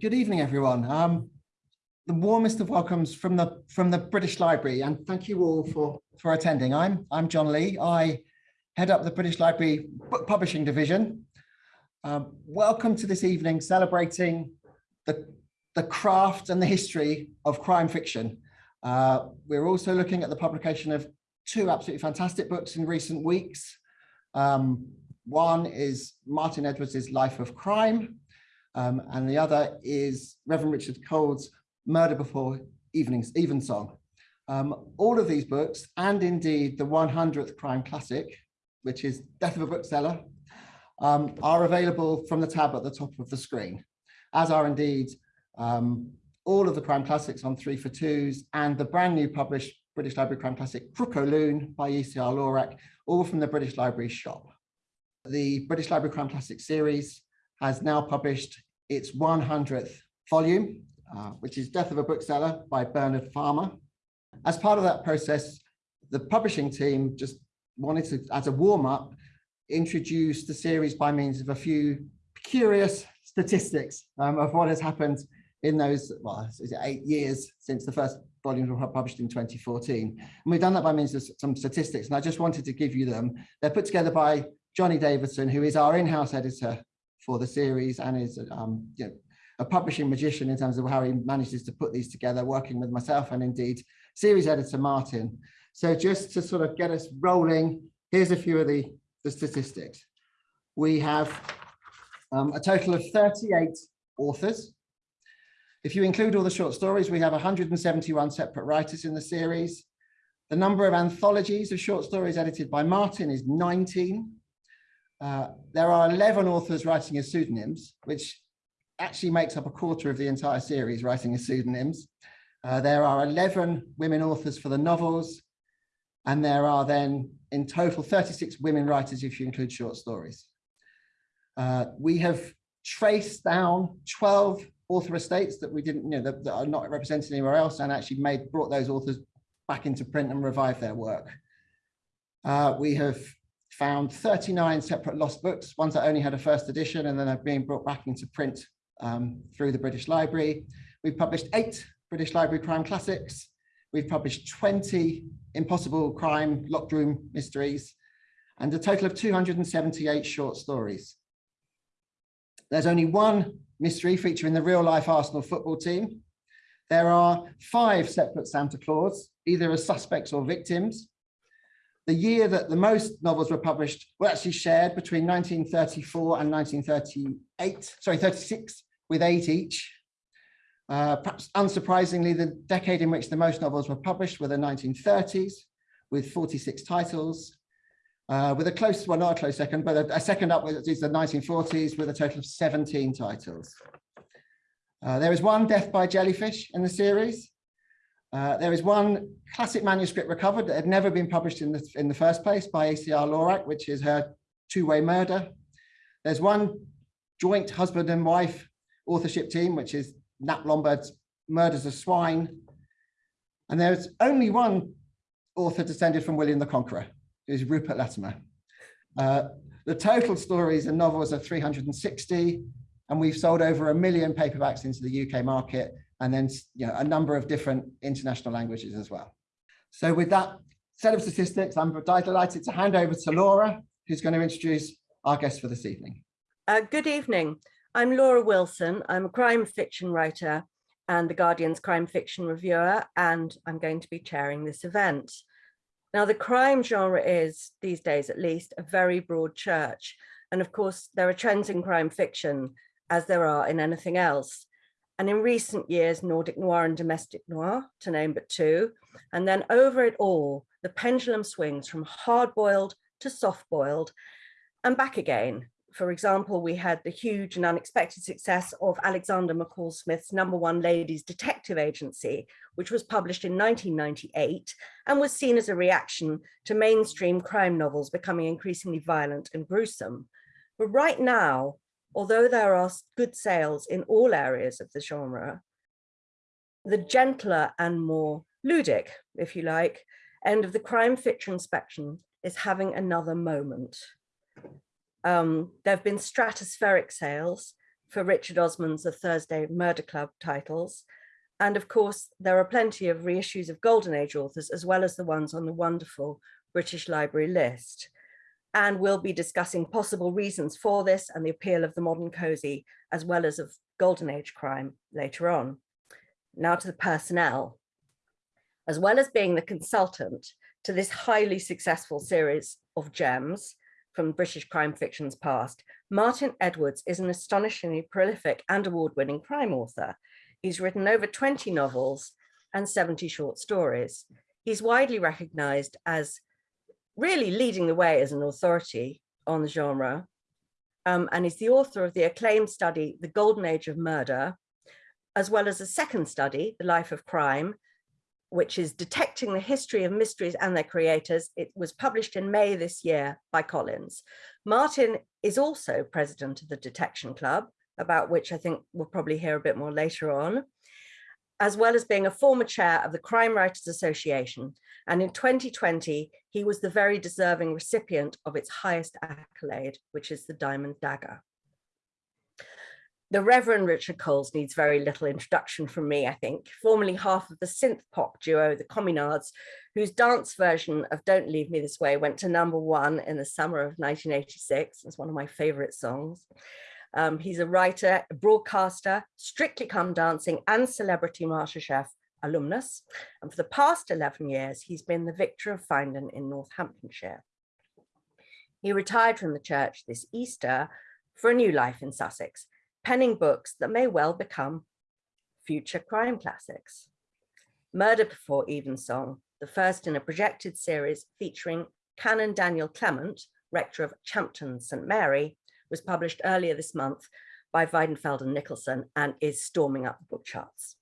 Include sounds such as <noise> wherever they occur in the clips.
good evening, everyone. Um, the warmest of welcomes from the from the British Library, and thank you all for for attending. I'm I'm John Lee. I head up the British Library Book Publishing Division. Um, welcome to this evening celebrating the the craft and the history of crime fiction. Uh, we're also looking at the publication of two absolutely fantastic books in recent weeks. Um, one is Martin Edwards's Life of Crime, um, and the other is Reverend Richard Coles' Murder Before Evenings, Evensong. Um, all of these books, and indeed the 100th crime classic, which is Death of a Bookseller, um, are available from the tab at the top of the screen, as are indeed um, all of the crime classics on three for twos and the brand new published British Library crime classic Crook o' Lune by ECR Lorac, all from the British Library shop. The British Library Crime Classic series has now published its 100th volume, uh, which is Death of a Bookseller by Bernard Farmer. As part of that process, the publishing team just wanted to, as a warm-up, introduce the series by means of a few curious statistics um, of what has happened in those, well, eight years since the first volumes were published in 2014. And we've done that by means of some statistics, and I just wanted to give you them. They're put together by Johnny Davidson, who is our in-house editor for the series and is um, you know, a publishing magician in terms of how he manages to put these together, working with myself and indeed series editor Martin. So just to sort of get us rolling, here's a few of the, the statistics. We have um, a total of 38 authors. If you include all the short stories, we have 171 separate writers in the series. The number of anthologies of short stories edited by Martin is 19. Uh, there are 11 authors writing as pseudonyms, which actually makes up a quarter of the entire series writing as pseudonyms. Uh, there are 11 women authors for the novels, and there are then in total 36 women writers if you include short stories. Uh, we have traced down 12 author estates that we didn't, you know, that, that, are not represented anywhere else and actually made brought those authors back into print and revived their work. Uh, we have found 39 separate lost books, ones that only had a first edition and then are being brought back into print um, through the British Library. We've published eight British Library crime classics. We've published 20 impossible crime locked room mysteries and a total of 278 short stories. There's only one mystery featuring the real life Arsenal football team. There are five separate Santa Claus, either as suspects or victims, the year that the most novels were published were actually shared between 1934 and 1938, sorry, 36, with eight each. Uh, perhaps unsurprisingly, the decade in which the most novels were published were the 1930s, with 46 titles. Uh, with a close, well, not a close second, but a, a second up is the 1940s with a total of 17 titles. Uh, there is one Death by Jellyfish in the series, uh, there is one classic manuscript recovered that had never been published in the, in the first place by ECR Lorac, which is her two-way murder. There's one joint husband and wife authorship team, which is Nap Lombard's Murder's a Swine. And there's only one author descended from William the Conqueror, who's Rupert Latimer. Uh, the total stories and novels are 360, and we've sold over a million paperbacks into the UK market and then you know, a number of different international languages as well. So with that set of statistics, I'm delighted to hand over to Laura, who's going to introduce our guest for this evening. Uh, good evening. I'm Laura Wilson. I'm a crime fiction writer and the Guardian's crime fiction reviewer, and I'm going to be chairing this event. Now, the crime genre is, these days at least, a very broad church. And of course, there are trends in crime fiction, as there are in anything else and in recent years, Nordic noir and domestic noir, to name but two. And then over it all, the pendulum swings from hard-boiled to soft-boiled and back again. For example, we had the huge and unexpected success of Alexander McCall Smith's number one ladies detective agency, which was published in 1998 and was seen as a reaction to mainstream crime novels becoming increasingly violent and gruesome. But right now, although there are good sales in all areas of the genre, the gentler and more ludic, if you like, end of the crime fiction spectrum is having another moment. Um, there have been stratospheric sales, for Richard Osman's The Thursday Murder Club titles. And of course, there are plenty of reissues of Golden Age authors, as well as the ones on the wonderful British Library list. And we'll be discussing possible reasons for this and the appeal of the modern cozy, as well as of Golden Age crime later on. Now to the personnel. As well as being the consultant to this highly successful series of gems from British crime fiction's past, Martin Edwards is an astonishingly prolific and award-winning crime author. He's written over 20 novels and 70 short stories. He's widely recognized as really leading the way as an authority on the genre. Um, and is the author of the acclaimed study, The Golden Age of Murder, as well as a second study, The Life of Crime, which is detecting the history of mysteries and their creators. It was published in May this year by Collins. Martin is also president of the Detection Club, about which I think we'll probably hear a bit more later on, as well as being a former chair of the Crime Writers Association. And in 2020, he was the very deserving recipient of its highest accolade, which is the Diamond Dagger. The Reverend Richard Coles needs very little introduction from me, I think, formerly half of the synth pop duo, the Communards, whose dance version of Don't Leave Me This Way went to number one in the summer of 1986. It's one of my favorite songs. Um, he's a writer, broadcaster, Strictly Come Dancing and Celebrity MasterChef alumnus. And for the past 11 years, he's been the victor of Finedon in Northamptonshire. He retired from the church this Easter for a new life in Sussex, penning books that may well become future crime classics. Murder Before Evensong, the first in a projected series featuring Canon Daniel Clement, rector of Champton St Mary, was published earlier this month by Weidenfeld and Nicolson and is storming up the book charts.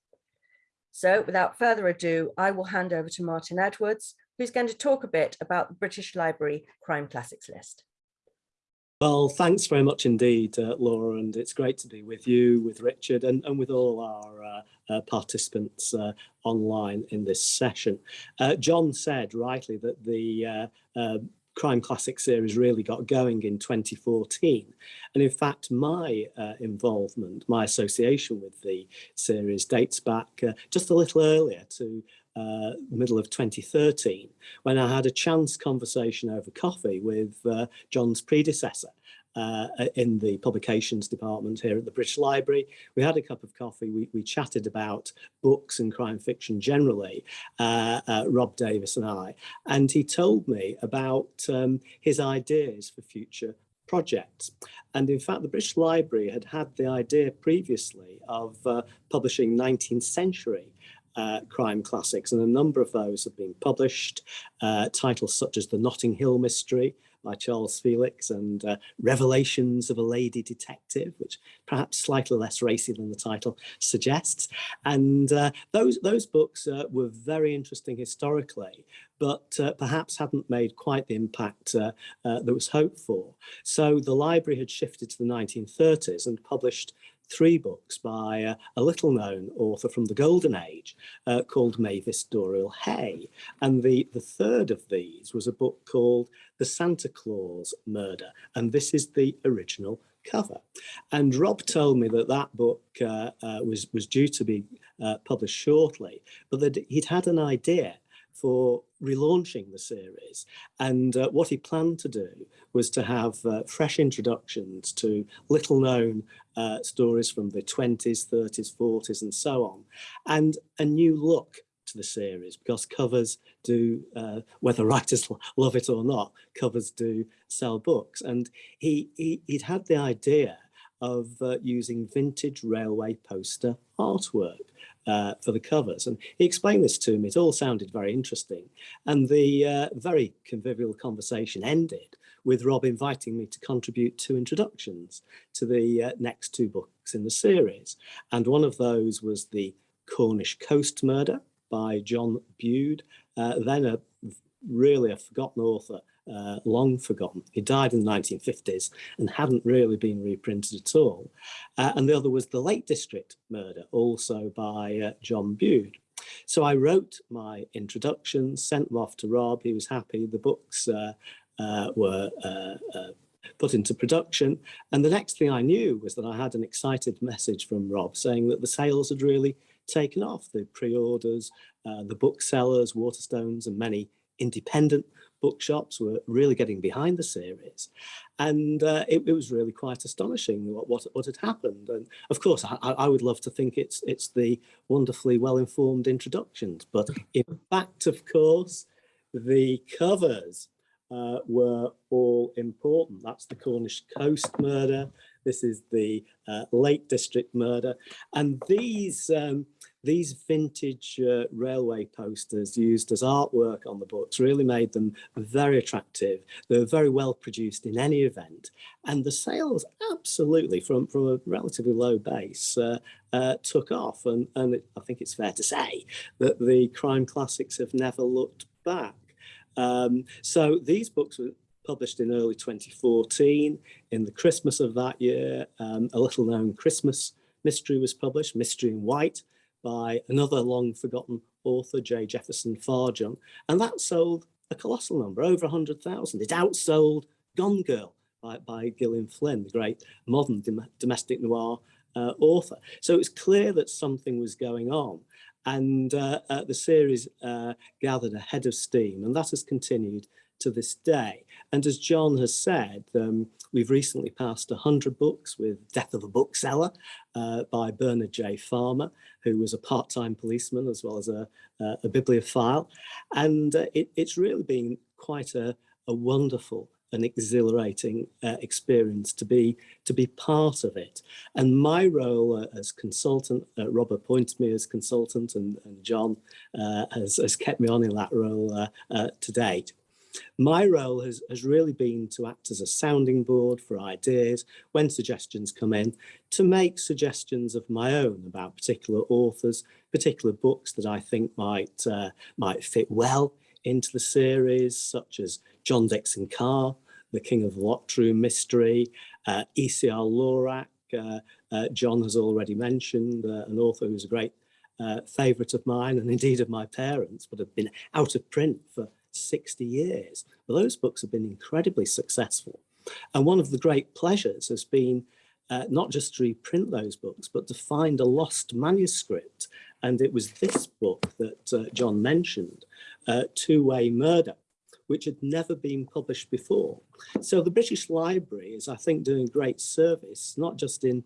So without further ado, I will hand over to Martin Edwards, who's going to talk a bit about the British Library Crime Classics list. Well, thanks very much indeed, uh, Laura, and it's great to be with you, with Richard, and, and with all our uh, uh, participants uh, online in this session. Uh, John said rightly that the uh, Crime Classic series really got going in 2014. And in fact, my uh, involvement, my association with the series dates back uh, just a little earlier to uh, middle of 2013, when I had a chance conversation over coffee with uh, John's predecessor, uh, in the publications department here at the British Library. We had a cup of coffee, we, we chatted about books and crime fiction generally, uh, uh, Rob Davis and I, and he told me about um, his ideas for future projects. And in fact, the British Library had had the idea previously of uh, publishing 19th century uh, crime classics, and a number of those have been published. Uh, titles such as The Notting Hill Mystery, by Charles Felix and uh, Revelations of a Lady Detective, which perhaps slightly less racy than the title suggests. And uh, those, those books uh, were very interesting historically, but uh, perhaps hadn't made quite the impact that was hoped for. So the library had shifted to the 1930s and published three books by uh, a little known author from the golden age uh, called Mavis Doriel Hay. And the, the third of these was a book called The Santa Claus Murder. And this is the original cover. And Rob told me that that book uh, uh was, was due to be uh, published shortly, but that he'd had an idea for relaunching the series. And uh, what he planned to do was to have uh, fresh introductions to little known uh, stories from the 20s, 30s, 40s, and so on, and a new look to the series because covers do, uh, whether writers <laughs> love it or not, covers do sell books. And he, he, would had the idea of uh, using vintage railway poster artwork uh, for the covers. And he explained this to me. It all sounded very interesting. And the uh, very convivial conversation ended with Rob inviting me to contribute two introductions to the uh, next two books in the series. And one of those was The Cornish Coast Murder by John Bude, uh, then a really a forgotten author uh, long forgotten. He died in the 1950s and hadn't really been reprinted at all. Uh, and the other was The Lake District Murder, also by uh, John Bude. So I wrote my introduction, sent them off to Rob. He was happy. The books uh, uh, were uh, put into production. And the next thing I knew was that I had an excited message from Rob saying that the sales had really taken off. The pre-orders, the booksellers, Waterstones and many independent bookshops were really getting behind the series. And uh, it, it, was really quite astonishing what, what, what had happened. And of course, I, I would love to think it's, it's the wonderfully well-informed introductions. But in fact, of course, the covers uh, were all important. That's the Cornish Coast murder. This is the uh, Lake District murder. And these, um, these vintage uh, railway posters used as artwork on the books really made them very attractive. They were very well produced in any event. And the sales absolutely from, from a relatively low base uh, uh, took off. And, and it, I think it's fair to say that the crime classics have never looked back. Um, so these books were published in early 2014. In the Christmas of that year, um, a little known Christmas mystery was published, Mystery in White, by another long forgotten author, J. Jefferson Farjeon. And that sold a colossal number, over 100,000. It outsold Gone Girl by, by Gillian Flynn, the great modern dom domestic noir uh, author. So it's clear that something was going on and uh, uh, the series uh, gathered a head of steam and that has continued to this day. And as John has said, um, we've recently passed 100 books with Death of a Bookseller uh, by Bernard J. Farmer, who was a part-time policeman as well as a, a bibliophile. And uh, it, it's really been quite a, a wonderful an exhilarating uh, experience to be to be part of it. And my role uh, as consultant, uh, Rob appointed me as consultant and, and John uh, has, has, kept me on in that role uh, uh, to date. My role has, has really been to act as a sounding board for ideas when suggestions come in, to make suggestions of my own about particular authors, particular books that I think might, might fit well into the series, such as John Dickson Carr, The King of the Mystery, uh, E.C.R. Lorac, uh, uh, John has already mentioned, uh, an author who's a great uh, favourite of mine and indeed of my parents, but have been out of print for 60 years. But those books have been incredibly successful. And one of the great pleasures has been uh, not just to reprint those books, but to find a lost manuscript. And it was this book that uh, John mentioned, uh, Two-Way Murder, which had never been published before. So the British Library is, I think, doing great service, not just in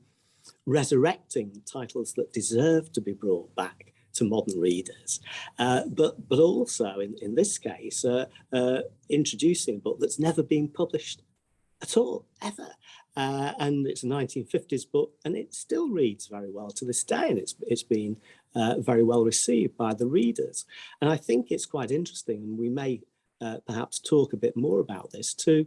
resurrecting titles that deserve to be brought back to modern readers, uh, but, but also, in, in this case, uh, uh, introducing a book that's never been published at all, ever. Uh, and it's a 1950s book and it still reads very well to this day and it's, it's been uh, very well received by the readers. And I think it's quite interesting and we may uh, perhaps talk a bit more about this to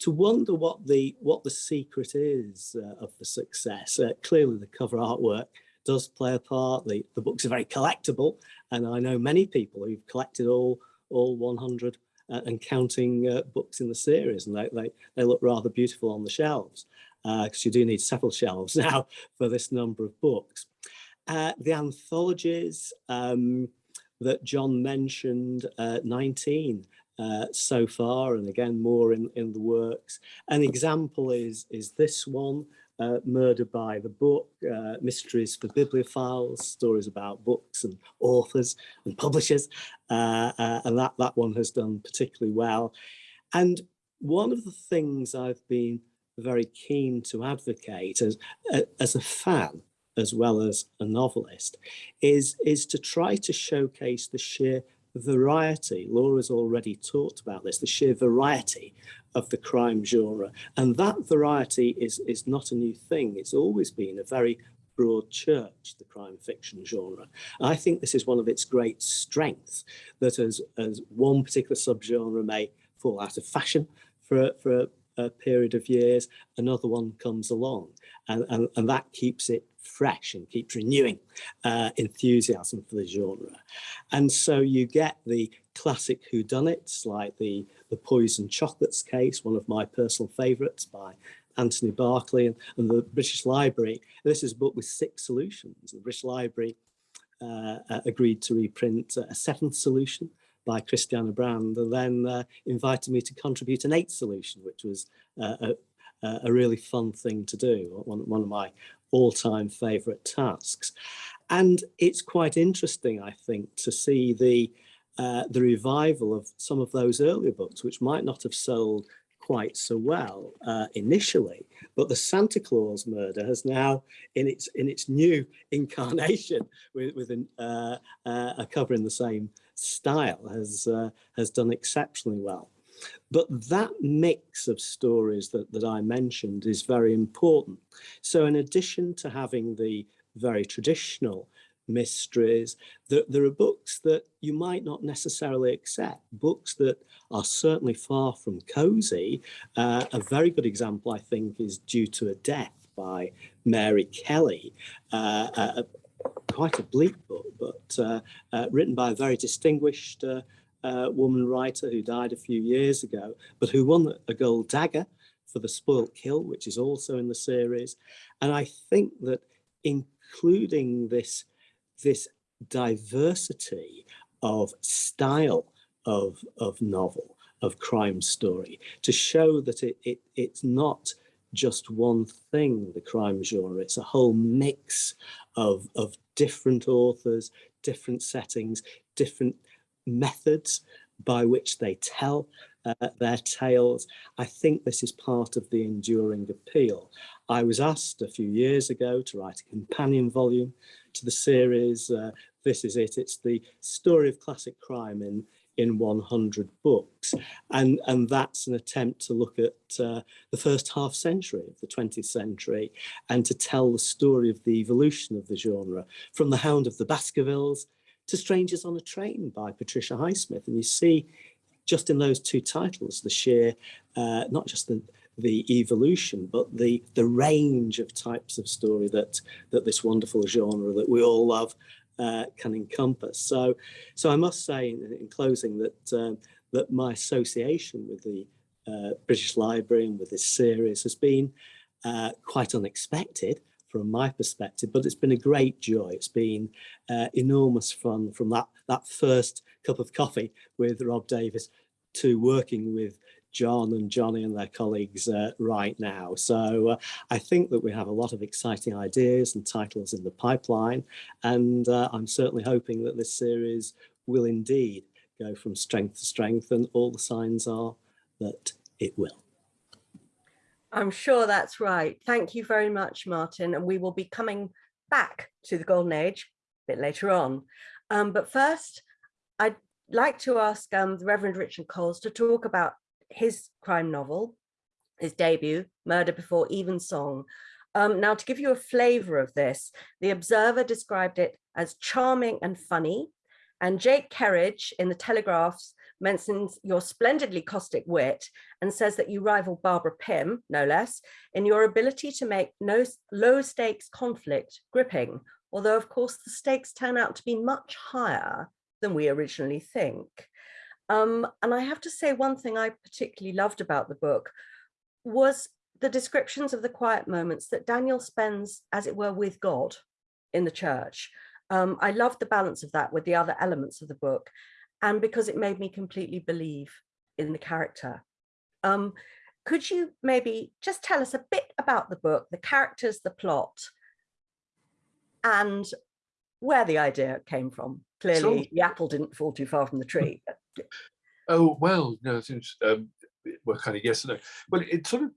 to wonder what the what the secret is uh, of the success. Uh, clearly the cover artwork does play a part. The, the books are very collectible and I know many people who've collected all all 100 uh, and counting uh, books in the series and they, they, they look rather beautiful on the shelves because uh, you do need several <laughs> shelves now for this number of books. Uh, the anthologies um, that John mentioned, uh, 19 uh, so far, and again more in, in the works. An example is, is this one, uh, Murder by the Book, uh, Mysteries for Bibliophiles, stories about books and authors and publishers, uh, uh, and that, that one has done particularly well. And one of the things I've been very keen to advocate as, as a fan as well as a novelist is, is to try to showcase the sheer variety. Laura's already talked about this, the sheer variety of the crime genre. And that variety is, is not a new thing. It's always been a very broad church, the crime fiction genre. I think this is one of its great strengths, that as, as one particular subgenre may fall out of fashion for, for a, a period of years, another one comes along and, and, and that keeps it fresh and keeps renewing uh, enthusiasm for the genre. And so you get the classic whodunits like the, the Poison Chocolates case, one of my personal favourites by Anthony Berkeley and, and, the British Library. This is a book with six solutions. The British Library uh, uh, agreed to reprint a seventh solution by Christianna Brand and then uh, invited me to contribute an eighth solution, which was uh, a, a really fun thing to do, one, one of my all-time favourite tasks. And it's quite interesting, I think, to see the uh, the revival of some of those earlier books, which might not have sold quite so well uh, initially, but the Santa Claus murder has now, in its in its new <laughs> incarnation, with, with an, uh, uh, a cover in the same style, has uh, has done exceptionally well. But that mix of stories that, that I mentioned is very important. So in addition to having the very traditional mysteries. There, there, are books that you might not necessarily accept, books that are certainly far from cozy. Uh, a very good example, I think, is Due to a Death by Mary Kelly. Uh, a, quite a bleak book, but uh, uh written by a very distinguished uh, woman writer who died a few years ago, but who won a gold dagger for The Spoilt Kill, which is also in the series. And I think that including this this diversity of style of, of novel, of crime story, to show that it, it, it's not just one thing, the crime genre, it's a whole mix of, of different authors, different settings, different methods by which they tell uh, their tales. I think this is part of the enduring appeal. I was asked a few years ago to write a companion volume to the series. Uh, this is it. It's the story of classic crime in in 100 books and and that's an attempt to look at uh, the first half century of the 20th century and to tell the story of the evolution of the genre from the hound of the baskervilles to strangers on a train by patricia highsmith and you see just in those two titles the sheer uh, not just the the evolution, but the the range of types of story that that this wonderful genre that we all love uh, can encompass. So, so I must say in, in closing that um, that my association with the uh, British Library and with this series has been uh, quite unexpected from my perspective, but it's been a great joy. It's been uh, enormous fun from that that first cup of coffee with Rob Davis to working with John and Johnny and their colleagues uh, right now. So uh, I think that we have a lot of exciting ideas and titles in the pipeline. And uh, I'm certainly hoping that this series will indeed go from strength to strength and all the signs are that it will. I'm sure that's right. Thank you very much, Martin. And we will be coming back to the Golden Age a bit later on. Um, but first, I'd like to ask um, the Reverend Richard Coles to talk about his crime novel, his debut, Murder Before Evensong. Um, now, to give you a flavor of this, The Observer described it as charming and funny, and Jake Kerridge in The Telegraphs mentions your splendidly caustic wit and says that you rival Barbara Pym, no less, in your ability to make no low stakes conflict gripping, although of course the stakes turn out to be much higher than we originally think. Um, and I have to say one thing I particularly loved about the book was the descriptions of the quiet moments that Daniel spends, as it were, with God in the church. Um, I loved the balance of that with the other elements of the book and because it made me completely believe in the character. Um, could you maybe just tell us a bit about the book, the characters, the plot, and where the idea came from? Clearly, sure. the apple didn't fall too far from the tree. <laughs> Oh, well, no, it's, um, well, kind of yes and no. Well, it sort of,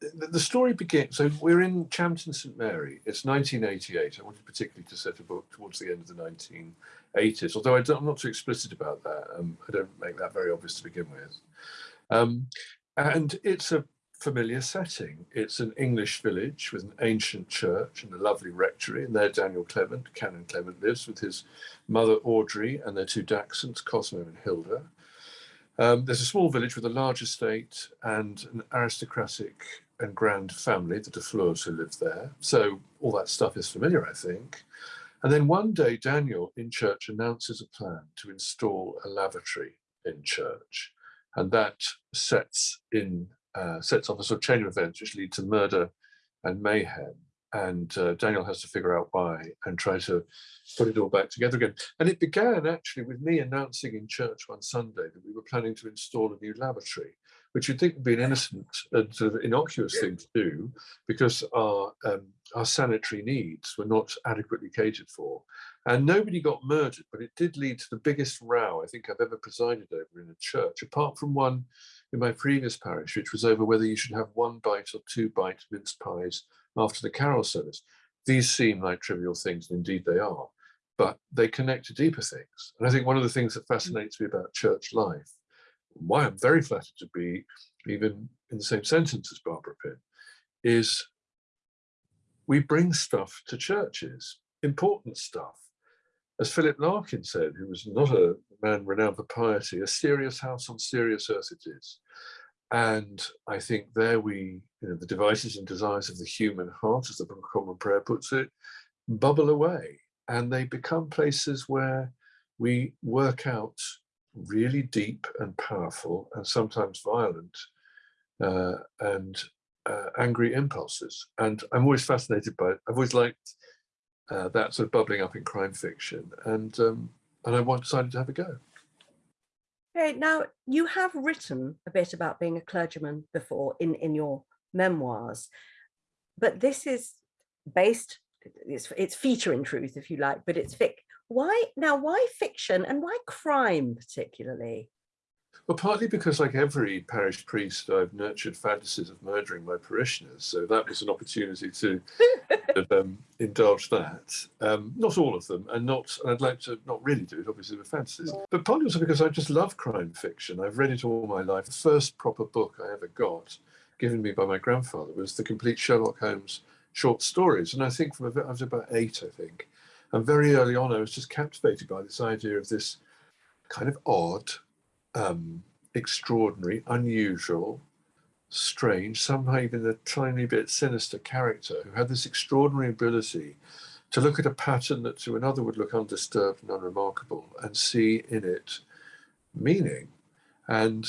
the, story begins, so we're in Champton St Mary, it's 1988. I wanted particularly to set a book towards the end of the 1980s, although I am not too explicit about that. Um, I don't make that very obvious to begin with. Um, and it's a familiar setting. It's an English village with an ancient church and a lovely rectory, and there Daniel Clement, Canon Clement, lives with his mother Audrey and their two dachshunds, Cosmo and Hilda. Um, there's a small village with a large estate and an aristocratic and grand family, the de Fleurs who live there. So all that stuff is familiar, I think. And then one day, Daniel in church announces a plan to install a lavatory in church. And that sets in uh, sets off a sort of chain of events which lead to murder and mayhem. and uh, Daniel has to figure out why and try to put it all back together again. And it began actually with me announcing in church one Sunday that we were planning to install a new lavatory, which you'd think would be an innocent and sort of innocuous thing to do because our um, our sanitary needs were not adequately catered for. And nobody got murdered, but it did lead to the biggest row I think I've ever presided over in a church, apart from one in my previous parish, which was over whether you should have one bite or two bite mince pies after the carol service. These seem like trivial things, and indeed they are, but they connect to deeper things. And I think one of the things that fascinates me about church life, why I'm very flattered to be even in the same sentence as Barbara Pym, is we bring stuff to churches, important stuff. As Philip Larkin said, who was not a man renowned for piety, a serious house on serious earth it is. And I think there we, you know, the devices and desires of the human heart, as the Book of Common Prayer puts it, bubble away and they become places where we work out really deep and powerful and sometimes violent uh, and uh, angry impulses. And I'm always fascinated by it. I've always liked uh, that sort of bubbling up in crime fiction. And, um, and I decided to have a go. Okay, now you have written a bit about being a clergyman before in, in your memoirs, but this is based, it's, it's feature in truth, if you like, but it's fic. Why now, why fiction and why crime particularly? Well, partly because like every parish priest, I've nurtured fantasies of murdering my parishioners. So that was an opportunity to <laughs> um, indulge that. Um, not all of them, and not, and I'd like to not really do it, obviously, with fantasies. But partly also because I just love crime fiction. I've read it all my life. The first proper book I ever got, given me by my grandfather, was the complete Sherlock Holmes short stories. And I think from a, I was about eight, I think. And very early on, I was just captivated by this idea of this kind of odd, um, extraordinary, unusual, strange, somehow even a tiny bit sinister character who had this extraordinary ability to look at a pattern that to another would look undisturbed and unremarkable and see in it meaning. And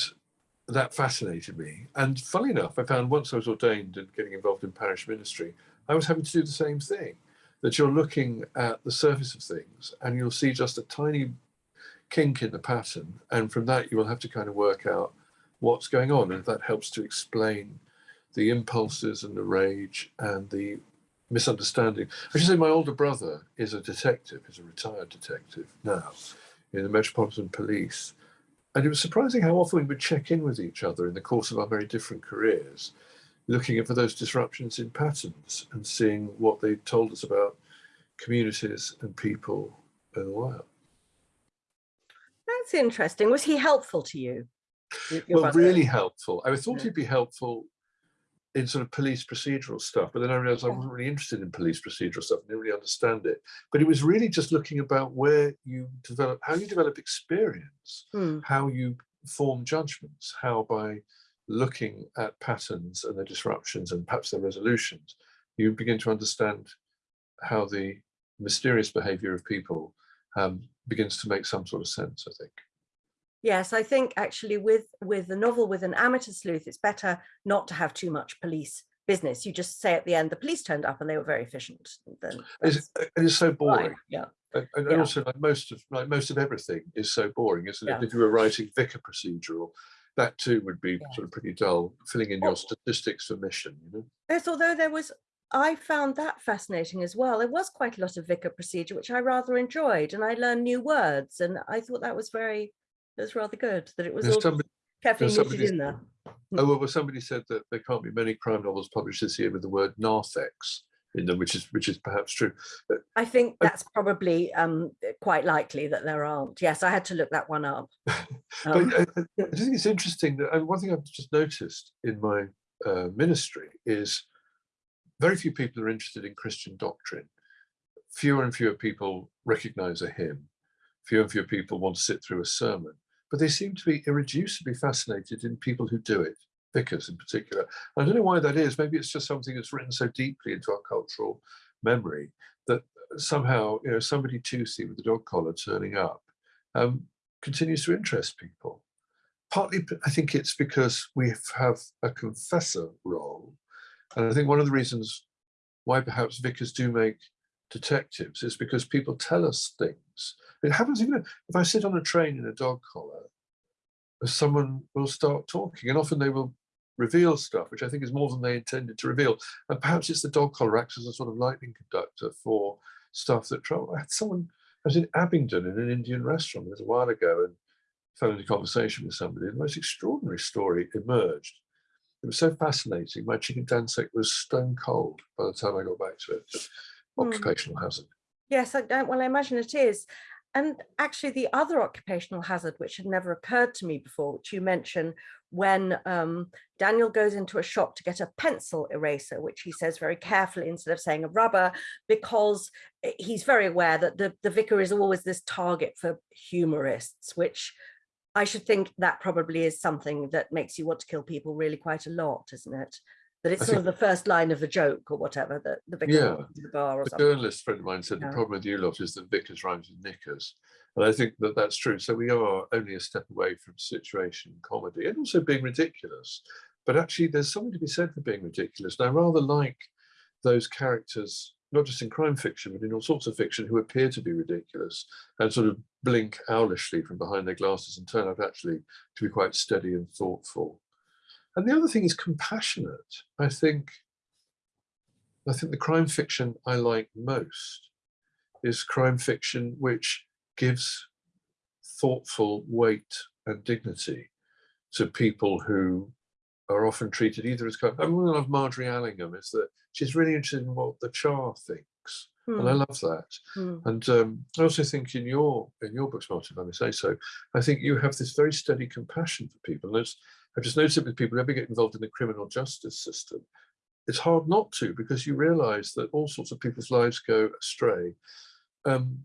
that fascinated me. And funnily enough, I found once I was ordained and getting involved in parish ministry, I was having to do the same thing. That you're looking at the surface of things and you'll see just a tiny kink in the pattern. And from that, you will have to kind of work out what's going on. And that helps to explain the impulses and the rage and the misunderstanding. I should say my older brother is a detective, is a retired detective now in the Metropolitan Police. And it was surprising how often we would check in with each other in the course of our very different careers, looking for those disruptions in patterns and seeing what they told us about communities and people in the wild. That's interesting. Was he helpful to you? well, brother? really helpful. I thought Yeah. he'd be helpful in sort of police procedural stuff, but then I realized I wasn't really interested in police procedural stuff. I didn't really understand it. But it was really just looking about where you develop, how you develop experience, Hmm. how you form judgments, how by looking at patterns and the disruptions and perhaps their resolutions, you begin to understand how the mysterious behavior of people um, begins to make some sort of sense, I think. Yes, I think actually with with a novel with an amateur sleuth, it's better not to have too much police business. You just say at the end, the police turned up and they were very efficient. Then It's, that's it is so boring. Yeah. And, and Yeah. also, like most of like most of everything is so boring, isn't it? Yeah. If you were writing vicar procedural, that too would be Yeah. sort of pretty dull, filling in your statistics for mission. You know, Yes, although there was, I found that fascinating as well. There was quite a lot of vicar procedure, which I rather enjoyed, and I learned new words, and I thought that was very, that was rather good. That it was There's all somebody, carefully knitted in there. oh hmm. well, well, somebody said that there can't be many crime novels published this year with the word narthex in them, which is which is perhaps true. I think that's probably um, quite likely that there aren't. Yes, I had to look that one up. <laughs> Um, But <laughs> I, I, I think it's interesting that and one thing I've just noticed in my uh, ministry is very few people are interested in Christian doctrine. Fewer and fewer people recognize a hymn. Fewer and fewer people want to sit through a sermon. But they seem to be irreducibly fascinated in people who do it, vicars in particular. I don't know why that is. Maybe it's just something that's written so deeply into our cultural memory that somehow, you know, somebody toothy with a dog collar turning up um, continues to interest people. Partly, I think it's because we have a confessor role. And I think one of the reasons why perhaps vicars do make detectives is because people tell us things. It happens even if I sit on a train in a dog collar, someone will start talking and often they will reveal stuff, which I think is more than they intended to reveal. And perhaps it's the dog collar acts as a sort of lightning conductor for stuff that trouble. I had someone, I was in Abingdon in an Indian restaurant a little while ago and fell into conversation with somebody. The most extraordinary story emerged. It was so fascinating. My chicken dhansak was stone cold by the time I got back to it. Hmm. Occupational hazard. Yes, I don't, well, I imagine it is. And actually the other occupational hazard, which had never occurred to me before, which you mentioned when um, Daniel goes into a shop to get a pencil eraser, which he says very carefully instead of saying a rubber, because eh, he's very aware that the, the vicar is always this target for humorists, which I should think that probably is something that makes you want to kill people really quite a lot, isn't it? That it's I sort of the first line of the joke or whatever that the vicar Yeah, the bar or A something. journalist friend of mine said the problem with you lot is that vicars rhymes with knickers. And I think that that's true. So we are only a step away from situation comedy and also being ridiculous. But actually, there's something to be said for being ridiculous. And I rather like those characters, not just in crime fiction, but in all sorts of fiction, who appear to be ridiculous and sort of blink owlishly from behind their glasses and turn out actually to be quite steady and thoughtful. And the other thing is compassionate. I think I think the crime fiction I like most is crime fiction which gives thoughtful weight and dignity to people who are often treated either as kind I mean, one of Margery Allingham is that she's really interested in what the Char thinks, and I Hmm, love that. hmm. And um, I also think in your in your books, Martin, if I may say so, I think you have this very steady compassion for people. And it's- I've just noticed it with people who ever get involved in the criminal justice system. It's hard not to because you realise that all sorts of people's lives go astray um,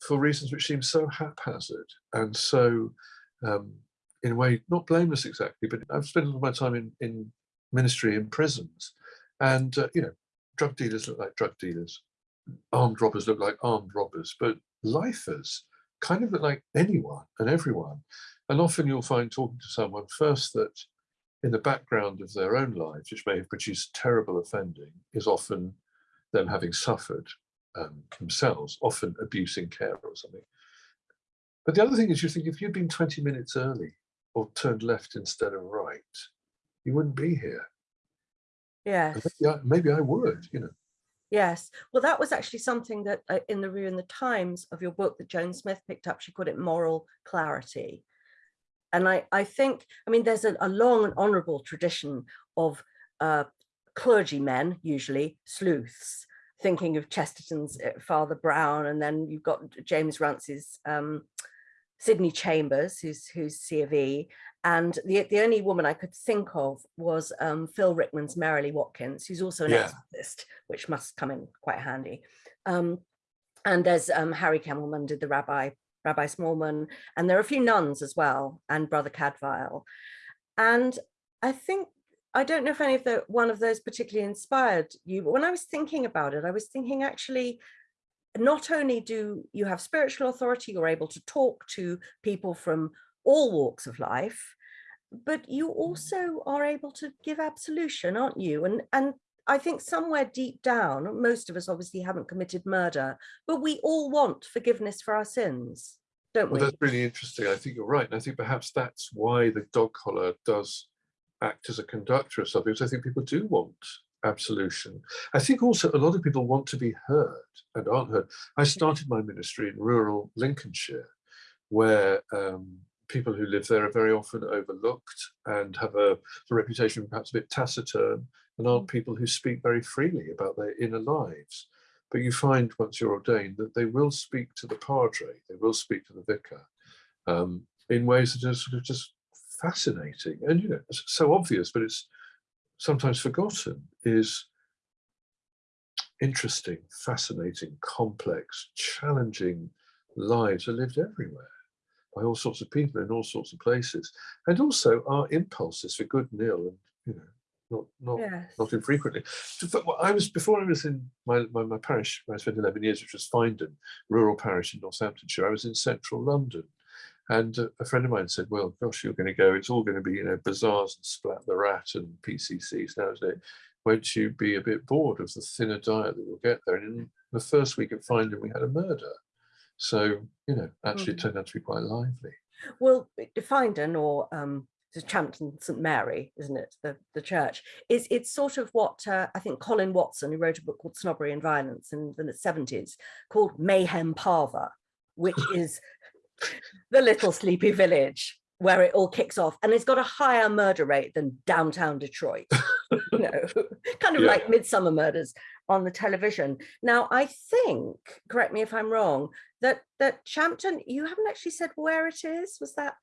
for reasons which seem so haphazard and so, um, in a way, not blameless exactly. But I've spent a lot of my time in in ministry in prisons, and uh, you know, drug dealers look like drug dealers armed robbers look like armed robbers, but lifers kind of look like anyone and everyone. And often you'll find talking to someone first that in the background of their own lives, which may have produced terrible offending, is often them having suffered um, themselves, often abuse in care or something. But the other thing is you think if you'd been 20 minutes early or turned left instead of right, you wouldn't be here. Yes. And maybe I, maybe I would, you know. Yes, well, that was actually something that uh, in the review in the Times of your book that Joan Smith picked up, she called it moral clarity. And I, I think, I mean, there's a, a long and honorable tradition of uh, clergymen, usually sleuths, thinking of Chesterton's uh, Father Brown, and then you've got James Runcie's um, Sydney Chambers, who's who's C of E, and the the only woman I could think of was um, Phil Rickman's Merrily Watkins, who's also an Yeah. exorcist, which must come in quite handy. Um, and there's um, Harry Kemelman did the Rabbi Rabbi Smallman, and there are a few nuns as well, and Brother Cadfael. And I think I don't know if any of the one of those particularly inspired you, but when I was thinking about it, I was thinking actually not only do you have spiritual authority, you're able to talk to people from all walks of life, but you mm. also are able to give absolution, aren't you? And and I think somewhere deep down, most of us obviously haven't committed murder, but we all want forgiveness for our sins, don't Well, we? that's really interesting. I think you're right. And I think perhaps that's why the dog collar does act as a conductor of something, because I think people do want absolution. I think also a lot of people want to be heard and aren't heard. I started my ministry in rural Lincolnshire, where um, people who live there are very often overlooked and have a, a reputation perhaps a bit taciturn and aren't people who speak very freely about their inner lives. But you find once you're ordained that they will speak to the padre, they will speak to the vicar um, in ways that are sort of just fascinating and you know it's so obvious, but it's sometimes forgotten. Is interesting, fascinating, complex, challenging lives are lived everywhere by all sorts of people in all sorts of places, and also our impulses for good and ill, and you know, not not Yes. not infrequently. So, but what I was before I was in my, my, my parish where I spent 11 years, which was Finedon, rural parish in Northamptonshire. I was in central London. And uh, a friend of mine said, well, gosh, you're going to go, it's all going to be, you know, bazaars and splat the rat and PCCs. Now, it's, uh, won't you be a bit bored of the thinner diet that you'll get there? And in the first week at Finedon, we had a murder. So, you know, actually it Mhm. turned out to be quite lively. Well, Finedon or um, it's Champton St Mary, isn't it? The the church is it's sort of what uh, I think Colin Watson, who wrote a book called Snobbery and Violence in the seventies, called Mayhem Parva, which <laughs> is the little sleepy village where it all kicks off, and it's got a higher murder rate than downtown Detroit. you know, <laughs> kind of Yeah. like Midsomer Murders on the television. Now, I think, correct me if I'm wrong, that that Champton, you haven't actually said where it is. Was that?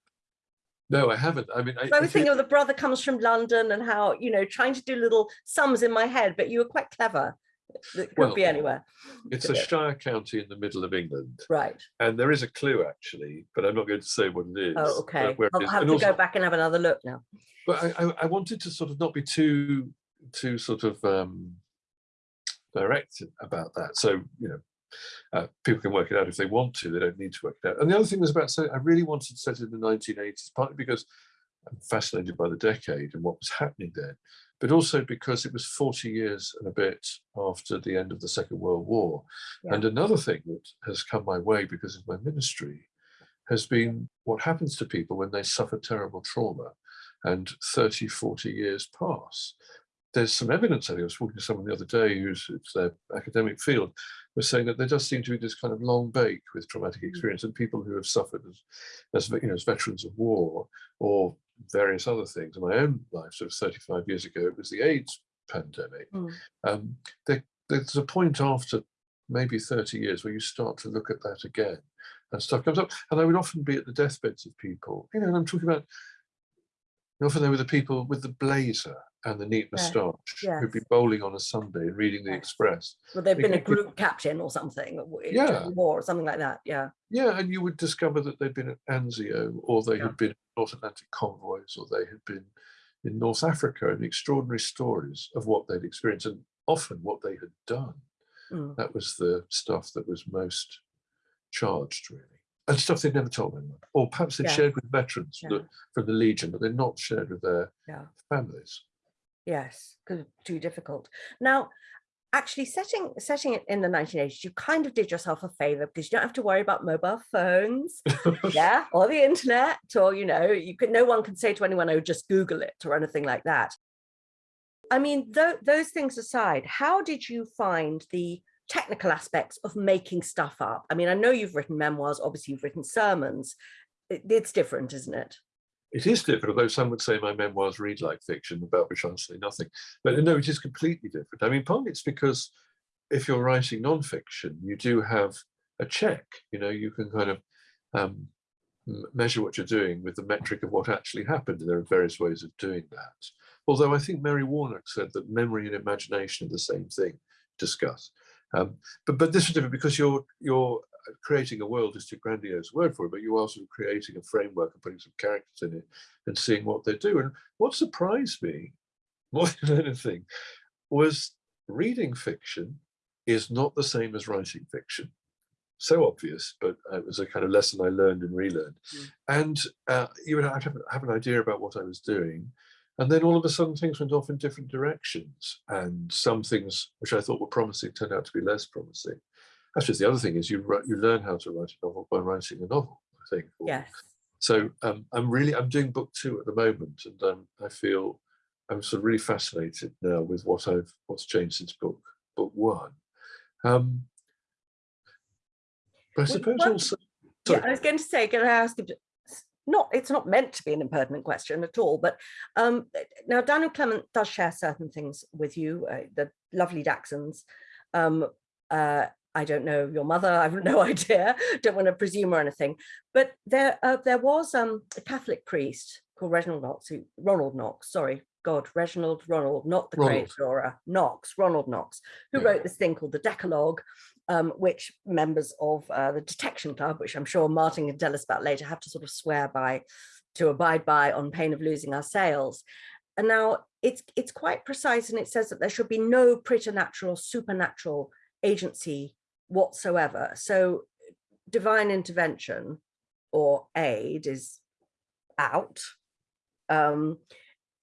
No, I haven't. I mean, I, I was thinking of the brother comes from London and how you know trying to do little sums in my head, but you were quite clever. It could Well, be anywhere. it's a it? shire county in the middle of England. Right. And there is a clue actually, but I'm not going to say what it is. Oh, okay. I'll have And to also- go back and have another look now. But I, I, I wanted to sort of not be too too sort of um, direct about that. So you know, uh, people can work it out if they want to. They don't need to work it out. And the other thing was about say I really wanted to set it in the 1980s, partly because I'm fascinated by the decade and what was happening then, but also because it was 40 years and a bit after the end of the Second World War. Yeah. And another thing that has come my way because of my ministry has been what happens to people when they suffer terrible trauma and 30, 40 years pass. There's some evidence, I think I was talking to someone the other day who's it's their academic field, was saying that there does seem to be this kind of long bake with traumatic experience and people who have suffered as, as you know, as veterans of war or various other things. In my own life, sort of 35 years ago, it was the AIDS pandemic. Mm. Um, there, there's a point after maybe 30 years where you start to look at that again and stuff comes up. And I would often be at the deathbeds of people, you know, and I'm talking about often they were the people with the blazer and the neat Yes, moustache who'd be bowling on a Sunday and reading the Yes. Express. Well, they've been a group captain or something Yeah. war or something like that. Yeah. Yeah, and you would discover that they'd been at Anzio or they Yeah. had been in North Atlantic convoys or they had been in North Africa and extraordinary stories of what they'd experienced and often what they had done. Mm. That was the stuff that was most charged, really. And stuff they'd never told anyone. Or perhaps they'd Yeah. shared with veterans from, the, from the Legion, but they're not shared with their Yeah. families. Yes, because too difficult. Now, actually setting setting it in the 1980s, you kind of did yourself a favor because you don't have to worry about mobile phones, <laughs> yeah, or the internet, or you know, you could no one can say to anyone, oh, just Google it or anything like that. I mean, tho- those things aside, how did you find the technical aspects of making stuff up? I mean, I know you've written memoirs, obviously you've written sermons. It- it's different, isn't it? It is different, although some would say my memoirs read like fiction, about which I'll say nothing. But no, it is completely different. I mean, partly it's because if you're writing nonfiction, you do have a check. You know, you can kind of um, measure what you're doing with the metric of what actually happened. And there are various ways of doing that. Although I think Mary Warnock said that memory and imagination are the same thing. Discuss. Um, but but this is different because you're you're creating a world is too grandiose a word for it, but you're sort of creating a framework and putting some characters in it and seeing what they do. And what surprised me more <laughs> than anything was reading fiction is not the same as writing fiction. So obvious, but uh, it was a kind of lesson I learned and relearned. Mm. And uh, you would have, have an idea about what I was doing. And then all of a sudden things went off in different directions. And some things which I thought were promising turned out to be less promising. That's just the other thing is you write, you learn how to write a novel by writing a novel, I think. Yes. so um, I'm really I'm doing book two at the moment, and um, I feel I'm sort of really fascinated now with what I've what's changed since book book one. Um, but I suppose one- also Yeah. I was going to say, can I ask you, not, it's not meant to be an impertinent question at all, but um, now Daniel Clement does share certain things with you, uh, the lovely dachshunds. Um, uh, I don't know your mother, I have <laughs> no idea, don't want to presume or anything, but there uh, there was um, a Catholic priest called Reginald Knox, who, Ronald Knox, sorry, God, Reginald Ronald, not the Ronald. great Dora, Knox, Ronald Knox, who Yeah. wrote this thing called the Decalogue, um, which members of uh, the Detection Club, which I'm sure Martin can tell us about later, have to sort of swear by, to abide by on pain of losing our sales. And now it's it's quite precise and it says that there should be no preternatural, supernatural agency whatsoever. So divine intervention or aid is out. Um,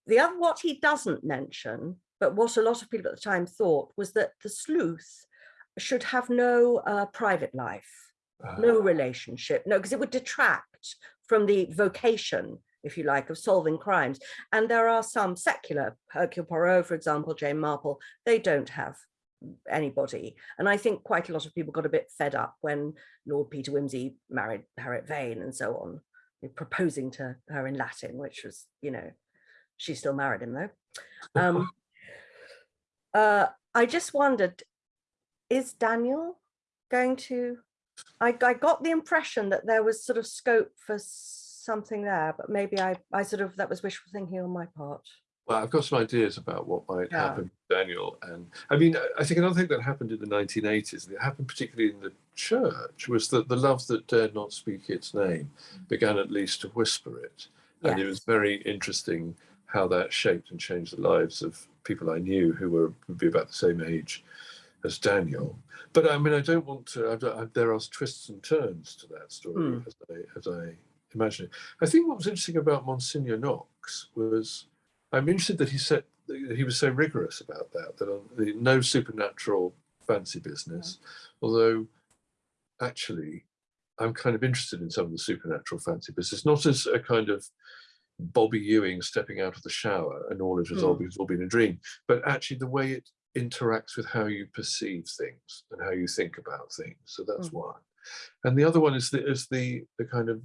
the other, what he doesn't mention but what a lot of people at the time thought was that the sleuth should have no uh, private life, no Uh, relationship, no, because it would detract from the vocation, if you like, of solving crimes. And there are some secular, Hercule Poirot, for example, Jane Marple, they don't have anybody. And I think quite a lot of people got a bit fed up when Lord Peter Wimsey married Harriet Vane and so on, proposing to her in Latin, which was, you know, she still married him though. Um, <laughs> uh, I just wondered, is Daniel going to, I, I got the impression that there was sort of scope for something there, but maybe I, I sort of, that was wishful thinking on my part. Well, I've got some ideas about what might Yeah. happen to Daniel. And I mean, I- think another thing that happened in the 1980s, and it happened particularly in the church, was that the love that dared not speak its name began at least to whisper it. And it was very interesting how that shaped and changed the lives of people I knew who were would be about the same age as Daniel. But I mean, I don't want to. I, I, there are twists and turns to that story Hmm. as I as I imagine it. I think what was interesting about Monsignor Knox was I'm interested that he said that he was so rigorous about that. That on the, no supernatural fancy business, mm-hmm. although actually I'm kind of interested in some of the supernatural fancy business, not as a kind of Bobby Ewing stepping out of the shower and all is resolved because it's all been a dream, but actually the way it interacts with how you perceive things and how you think about things. So that's Mm. one. And the other one is the is the the kind of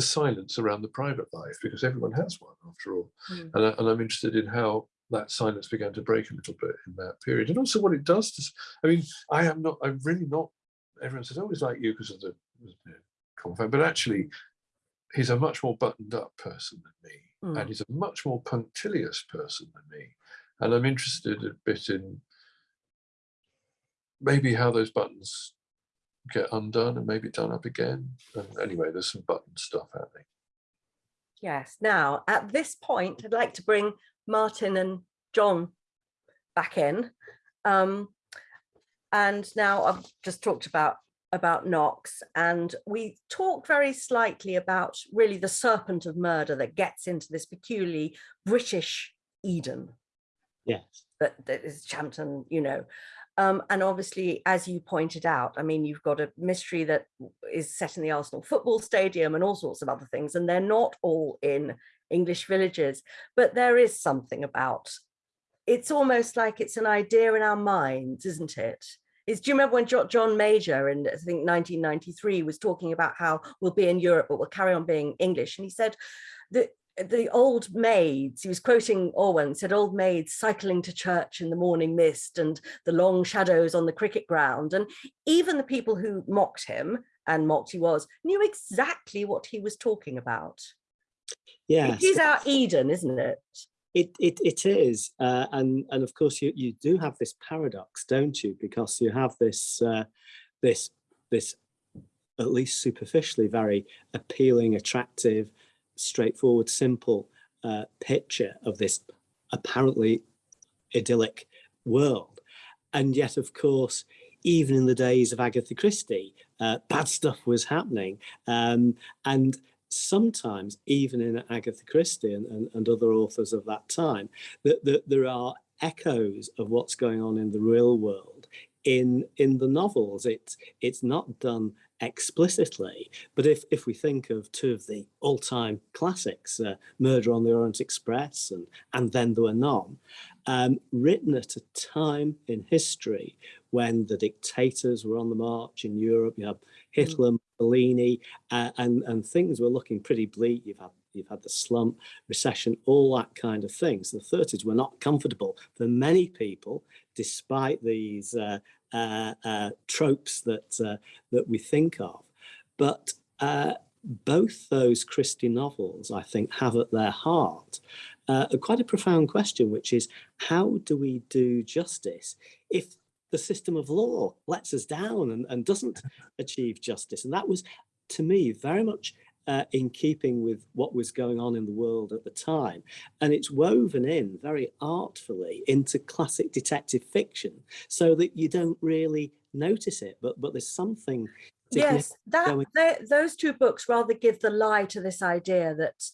the silence around the private life because everyone has one after all. Mm. And, I, and I'm interested in how that silence began to break a little bit in that period and also what it does to I mean I am not I'm really not everyone says oh he's like you because of the you know, common but actually he's a much more buttoned up person than me Mm. and he's a much more punctilious person than me and I'm interested a bit in maybe how those buttons get undone and maybe done up again and anyway there's some button stuff happening Yes, now at this point, I'd like to bring Martin and John back in. Um, and now I've just talked about about Knox and we talked very slightly about really the serpent of murder that gets into this peculiarly British Eden Yes. that, that is Champton, you know. Um, and obviously, as you pointed out, I mean, you've got a mystery that is set in the Arsenal football stadium and all sorts of other things, and they're not all in English villages, but there is something about, it's almost like it's an idea in our minds, isn't it? Is, do you remember when John Major in I think 1993 was talking about how we'll be in Europe, but we'll carry on being English? And he said that the old maids, he was quoting Orwell, said old maids cycling to church in the morning mist and the long shadows on the cricket ground. And even the people who mocked him, and mocked he was, knew exactly what he was talking about. Yes. It is our Eden, isn't it? It it it is, uh, and and of course you you do have this paradox, don't you? Because you have this uh, this this at least superficially very appealing, attractive, straightforward, simple uh, picture of this apparently idyllic world, and yet of course. Even in the days of Agatha Christie, uh, bad stuff was happening, um, and sometimes even in Agatha Christie and, and, and other authors of that time, that, that there are echoes of what's going on in the real world in in the novels. It's it's not done explicitly, but if if we think of two of the all-time classics, uh, Murder on the Orient Express and and Then There Were None, um, written at a time in history when the dictators were on the march in Europe, you have Hitler, Mussolini, uh, and and things were looking pretty bleak. You've had you've had the slump, recession, all that kind of thing. So the 30s were not comfortable for many people, despite these uh, tropes that uh, that we think of. But uh, both those Christie novels, I think, have at their heart uh, quite a profound question, which is how do we do justice if the system of law lets us down and, and doesn't achieve justice? And that was, to me, very much uh, in keeping with what was going on in the world at the time. And it's woven in very artfully into classic detective fiction so that you don't really notice it, but, but there's something Yes, that they- those two books rather give the lie to this idea that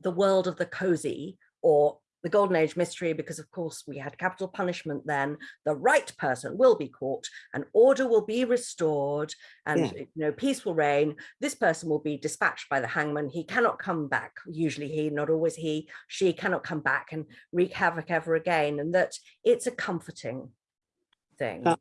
the world of the cozy or the golden age mystery because of course we had capital punishment then. The right person will be caught and order will be restored and Yeah. you know peace will reign. This person will be dispatched by the hangman. He cannot come back. Usually he not always he she cannot come back and wreak havoc ever again and that it's a comforting thing. That-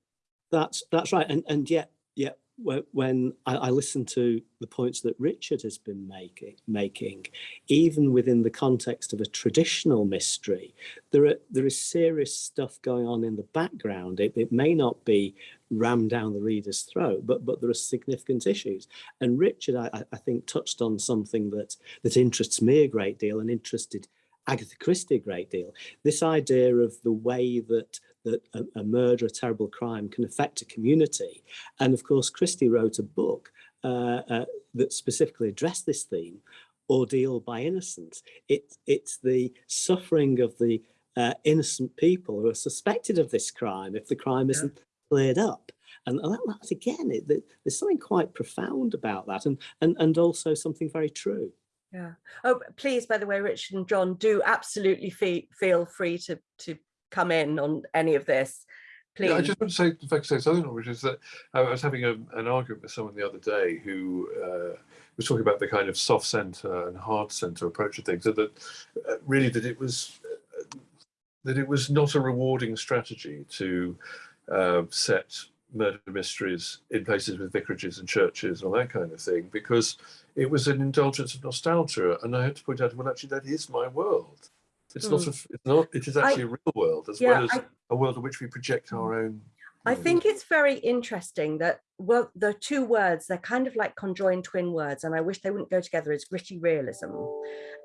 That's that's right, and and yet yet when, I, listen to the points that Richard has been making making, even within the context of a traditional mystery, there are there is serious stuff going on in the background. It, it may not be rammed down the reader's throat, but but there are significant issues. And Richard, I, I- I think, touched on something that that interests me a great deal and interested Agatha Christie a great deal. This idea of the way that that a, a murder, a terrible crime can affect a community. And of course, Christie wrote a book uh, uh, that specifically addressed this theme, Ordeal by Innocence. It, it's the suffering of the uh, innocent people who are suspected of this crime if the crime Yeah. isn't cleared up. And that, that's again, it, there- there's something quite profound about that and, and, and also something very true. Yeah. Oh, please, by the way, Richard and John, do absolutely fe feel free to to come in on any of this. Please. Yeah, I just want to say, in fact, say something, which is that I was having a, an argument with someone the other day who uh, was talking about the kind of soft centre and hard centre approach to things, and that uh, really that it was uh, that it was not a rewarding strategy to uh, set murder mysteries in places with vicarages and churches and all that kind of thing, because it was an indulgence of nostalgia. And I had to point out, well, actually, that is my world. It's hmm. not. A, it's not. It is actually a real world as yeah, well as I, a world in which we project our own. I know, think it's very interesting that, well, the two words, they're kind of like conjoined twin words, and I wish they wouldn't go together as gritty realism.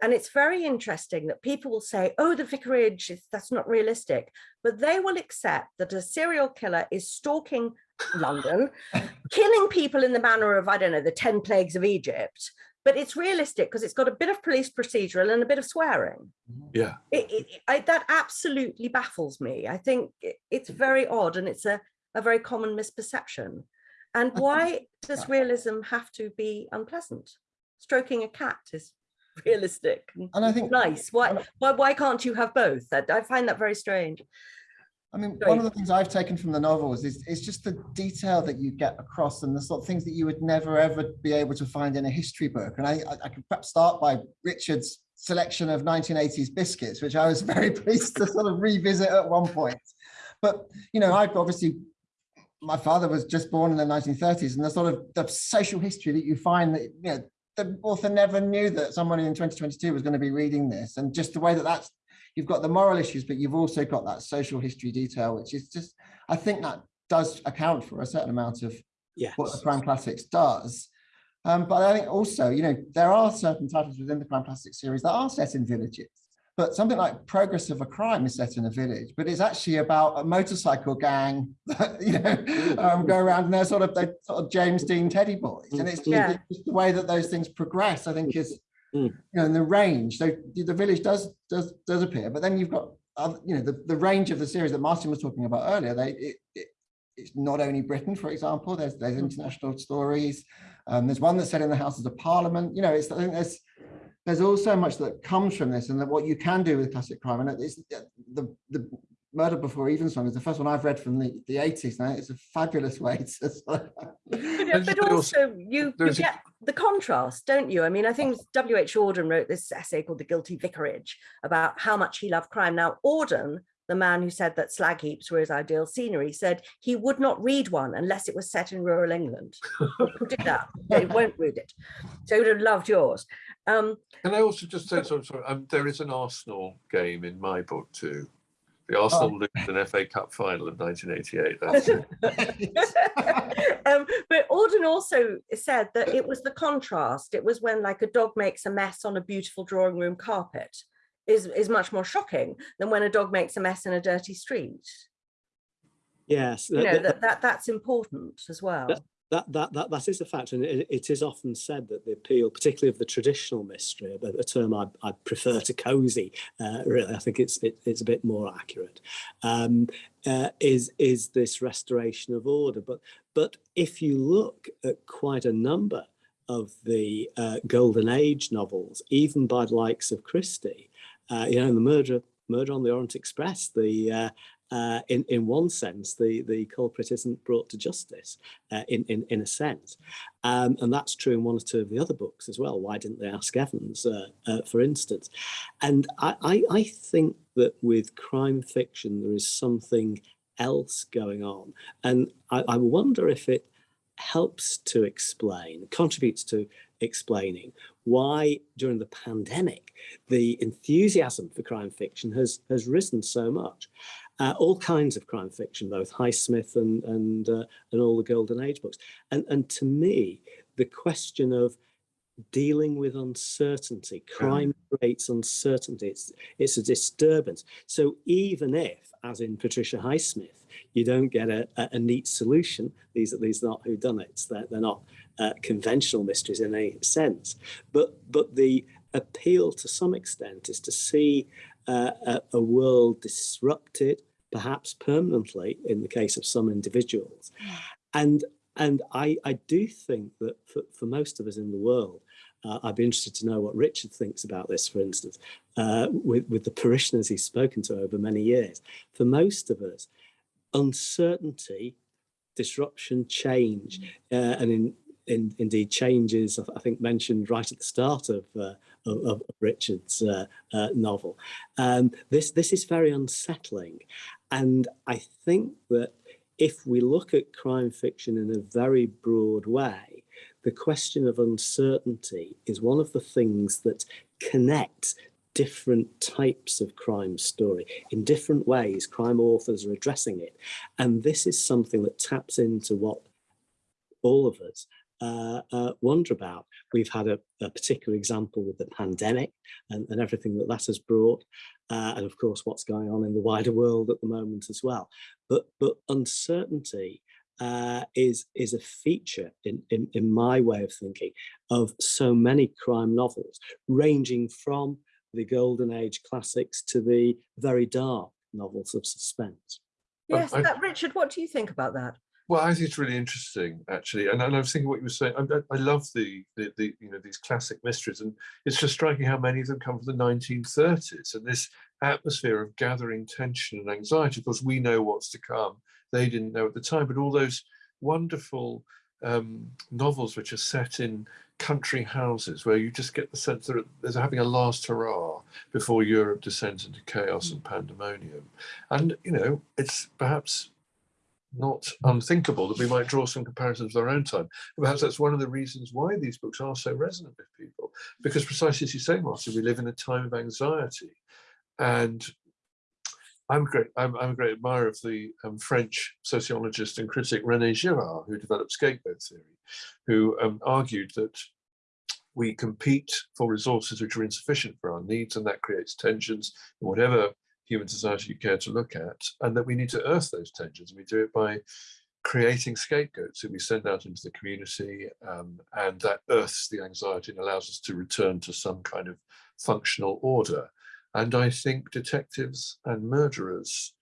And it's very interesting that people will say, oh, the vicarage, is, that's not realistic. But they will accept that a serial killer is stalking London, <laughs> killing people in the manner of, I don't know, the 10 plagues of Egypt. But it's realistic because it's got a bit of police procedural and a bit of swearing. Mm-hmm. Yeah. It, it, I, that absolutely baffles me. I think it- it's very odd and it's a, a very common misperception. And <laughs> why does realism have to be unpleasant? Stroking a cat is <laughs> realistic and And I think nice. Why, why, why can't you have both? That I find that very strange. I mean, one of the things I've taken from the novels is, is just the detail that you get across and the sort of things that you would never ever be able to find in a history book. And I, I, I could perhaps start by Richard's selection of 1980s biscuits, which I was <laughs> very pleased to sort of revisit at one point. But, you know, I've obviously, my father was just born in the 1930s and the sort of the social history that you find that, you know, the author never knew that someone in 2022 was going to be reading this and just the way that that's you've got the moral issues, but you've also got that social history detail, which is just, I think that does account for a certain amount of Yes. what the crime classics does. Um, but I think also, you know, there are certain titles within the crime classics series that are set in villages. But something like Progress of a Crime is set in a village, but it's actually about a motorcycle gang <laughs> that, you know, um, go around and they're sort of, they're sort of James Dean teddy boys. And it's Yeah. it's just the way that those things progress, I think is, Mm. you know, in the range. So the the village does, does, does appear, but then you've got, other, you know, the, the range of the series that Martin was talking about earlier, they, it, it, it's not only Britain, for example, there's, there's international stories. Um, there's one that's set in the Houses of Parliament. You know, it's, I think there's, there's all so much that comes from this and that what you can do with classic crime. And it's the, the Murder Before Evensong is the first one I've read from the, the 80s. Now it's a fabulous <laughs> way to sort of- But, but also you, you get the contrast, don't you? I mean, I think W.H. Auden wrote this essay called The Guilty Vicarage about how much he loved crime. Now, Auden, the man who said that slag heaps were his ideal scenery, said he would not read one unless it was set in rural England. Put it up, he won't read it. So he would have loved yours. Um, Can I also just say, sorry, sorry, um, there is an Arsenal game in my book too. The Arsenal lose an FA Cup final in 1988. <laughs> Um, but Auden also said that it was the contrast. It was when like a dog makes a mess on a beautiful drawing room carpet is, is much more shocking than when a dog makes a mess in a dirty street. Yes. You know, that- that, that that's important as well. that that that that that is a fact, and it, it is often said that the appeal, particularly of the traditional mystery, a, a term I, I prefer to cozy. Uh, really, I think it's it, it's a bit more accurate. Um, uh, is is this restoration of order? But but if you look at quite a number of the uh, golden age novels, even by the likes of Christie, uh, you know, the murder Murder on the Orient Express. The uh, in in one sense, the the culprit isn't brought to justice. Uh, in in in a sense, um, and that's true in one or two of the other books as well. Why didn't they ask Evans, uh, uh, for instance? And I, I I think that with crime fiction there is something else going on, and I, I wonder if it helps to explain, contributes to explaining why during the pandemic the enthusiasm for crime fiction has has risen so much. Uh, all kinds of crime fiction, both Highsmith and and uh, and all the Golden Age books. And and to me, the question of dealing with uncertainty, crime creates uncertainty. It's it's a disturbance. So even if, as in Patricia Highsmith, you don't get a, a, a neat solution, these are these are not whodunits. They're they're not uh, conventional mysteries in any sense. But but the appeal to some extent is to see uh, a, a world disrupted, perhaps permanently in the case of some individuals. And and I, I do think that for, for most of us in the world, uh, I'd be interested to know what Richard thinks about this, for instance, uh, with, with the parishioners he's spoken to over many years. For most of us, uncertainty, disruption, change, uh, and in, in, indeed changes, I think mentioned right at the start of, uh, of, of, Richard's uh, uh, novel. Um, this, this is very unsettling. And I think that if we look at crime fiction in a very broad way, the question of uncertainty is one of the things that connects different types of crime story. In different ways crime authors are addressing it. And this is something that taps into what all of us uh, uh, wonder about. We've had a, a, particular example with the pandemic and, and everything that that has brought, uh, and of course what's going on in the wider world at the moment as well. But but uncertainty uh, is is a feature in, in in my way of thinking of so many crime novels, ranging from the golden age classics to the very dark novels of suspense. Yes, that, Richard, what do you think about that? Well, I think it's really interesting, actually, and, and I was thinking what you were saying. I, I- love the, the the you know these classic mysteries, and it's just striking how many of them come from the 1930s, and this atmosphere of gathering tension and anxiety. Of course, we know what's to come; they didn't know at the time. But all those wonderful um, novels which are set in country houses, where you just get the sense that there's having a last hurrah before Europe descends into chaos and pandemonium, and you know it's perhaps not unthinkable that we might draw some comparisons with our own time. Perhaps that's one of the reasons why these books are so resonant with people, because precisely as you say, Martin, we live in a time of anxiety. And I'm great. I'm, I'm a great admirer of the um, French sociologist and critic René Girard, who developed scapegoat theory, who um, argued that we compete for resources which are insufficient for our needs, and that creates tensions in whatever human society you care to look at, and that we need to earth those tensions. We do it by creating scapegoats that we send out into the community, um, and that earths the anxiety and allows us to return to some kind of functional order. And I think detectives and murderers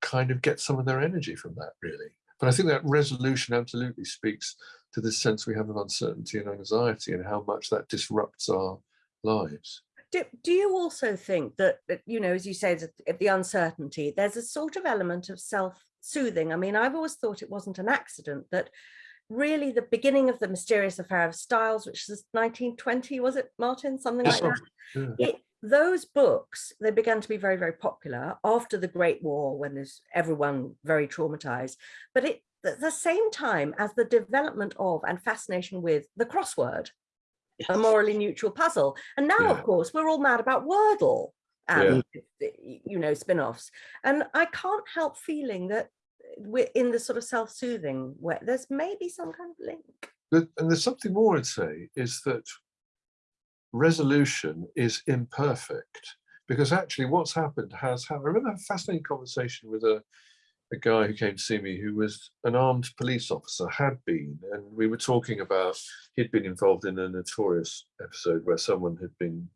kind of get some of their energy from that, really. But I think that resolution absolutely speaks to this sense we have of uncertainty and anxiety and how much that disrupts our lives. Do, do you also think that, that, you know, as you say, the, the uncertainty, there's a sort of element of self-soothing? I mean, I've always thought it wasn't an accident that really the beginning of the mysterious affair of Styles, which was 1920, was it, Martin? Something like that. Yeah. It, those books, they began to be very, very popular after the Great War, when there's everyone very traumatized. But it, at the same time as the development of and fascination with the crossword, a morally neutral puzzle. And now, Yeah. of course, we're all mad about Wordle and, you know, spin-offs. And I can't help feeling that uh, we're in the sort of self-soothing where there's maybe some kind of link. But- and there's something more I'd say is that resolution is imperfect because actually what's happened has happened. I remember a fascinating conversation with a, a guy who came to see me who was an armed police officer, had been, and we were talking about he'd been involved in a notorious episode where someone had been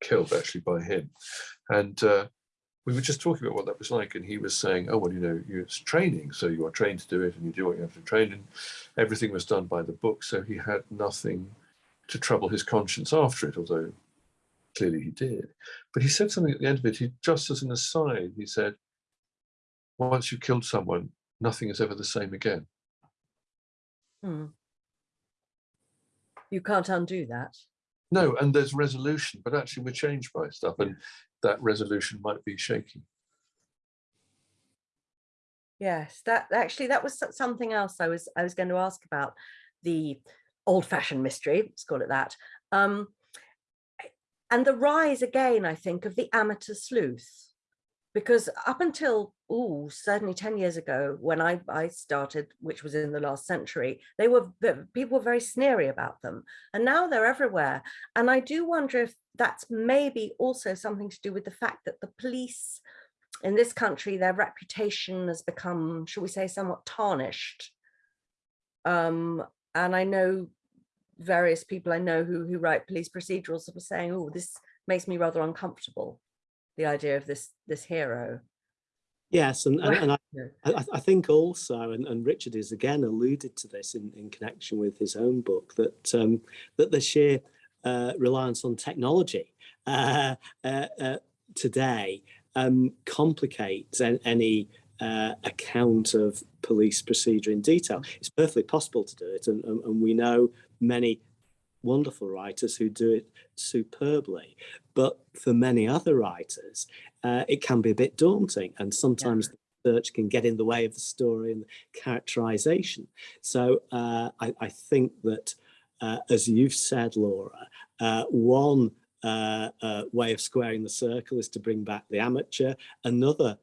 killed actually by him. And uh, we were just talking about what that was like, and he was saying, "Oh well, you know, it's training, so you are trained to do it, and you do what you have to train." And everything was done by the book, so he had nothing to trouble his conscience after it. Although clearly he did. But he said something at the end of it, he, just as an aside, he said, once you've killed someone, nothing is ever the same again. Hmm. You can't undo that. No, and there's resolution, but actually we're changed by stuff, and that resolution might be shaky. Yes, that actually that was something else I was I was going to ask about the old-fashioned mystery, let's call it that. Um, and the rise again, I think, of the amateur sleuth. Because up until, oh, certainly 10 years ago, when I, I started, which was in the last century, they were people were very sneery about them. And now they're everywhere. And I do wonder if that's maybe also something to do with the fact that the police in this country, their reputation has become, shall we say, somewhat tarnished. Um, and I know various people I know who, who write police procedurals were saying, oh, this makes me rather uncomfortable, the idea of this, this hero. Yes, and, and, and <laughs> I, I, I think also, and, and Richard has again alluded to this in, in connection with his own book, that um, that the sheer uh, reliance on technology uh, uh, uh, today um, complicates an, any uh, account of police procedure in detail. It's perfectly possible to do it, and, and, and we know many wonderful writers who do it superbly. But for many other writers, uh, it can be a bit daunting, and sometimes the search can get in the way of the story and the characterization. So uh, I, I think that, uh, as you've said, Laura, uh, one uh, uh, way of squaring the circle is to bring back the amateur. Another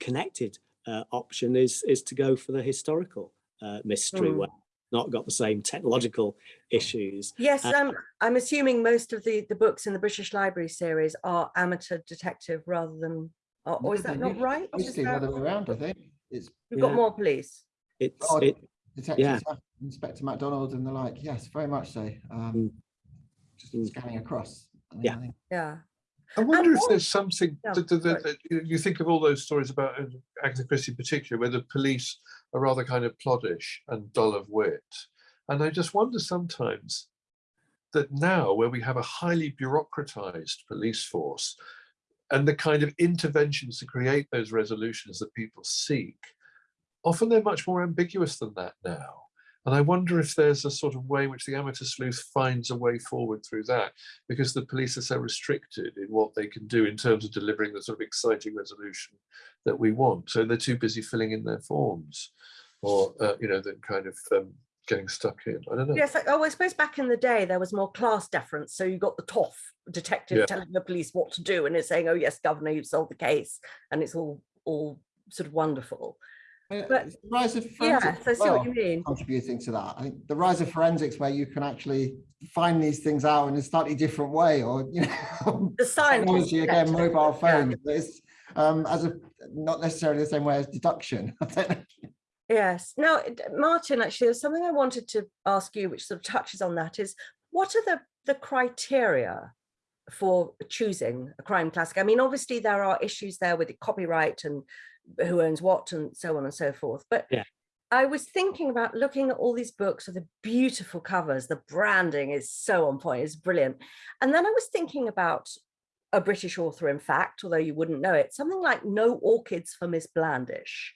connected uh, option is is to go for the historical uh, mystery, Mm. it's not got the same technological issues. Yes, Uh, um, I'm assuming most of the, the books in the British Library series are amateur detective rather than, or, or is that not right? Is Mostly the other way around, I think. It's We've got Yeah. more police. It's odd it, detectives, uh, Inspector MacDonald and the like. Yes, very much so. Um, Mm. just Mm. scanning across. I think- Yeah. I think- Yeah. I wonder if there's something Yeah, that, that, that you- you think of all those stories about uh, Agatha Christie in particular, where the police are rather kind of ploddish and dull of wit. And I just wonder sometimes that now, where we have a highly bureaucratized police force and the kind of interventions to create those resolutions that people seek, often they're much more ambiguous than that now. And I wonder if there's a sort of way in which the amateur sleuth finds a way forward through that because the police are so restricted in what they can do in terms of delivering the sort of exciting resolution that we want. So they're too busy filling in their forms or, uh, you know, then kind of um, getting stuck in. I don't know. Yes, oh, I suppose back in the day there was more class deference. So you got the toff detective Yeah. telling the police what to do, and it's saying, "Oh yes, governor, you've solved the case," and it's all all sort of wonderful. Uh, But- the rise of forensics I as see what you mean. contributing to that. I think the rise of forensics where you can actually find these things out in a slightly different way or, you know, <laughs> The science technology again, mobile phones, it's um, as a, not necessarily the same way as deduction. <laughs> I don't know. Yes. Now, Martin, actually, there's something I wanted to ask you, which sort of touches on that. Is what are the the criteria for choosing a crime classic? I mean, obviously there are issues there with the copyright and who owns what and so on and so forth. But Yeah. I was thinking about looking at all these books with the beautiful covers. The branding is so on point. It's brilliant. And then I was thinking about a British author, in fact, although you wouldn't know it, something like No Orchids for Miss Blandish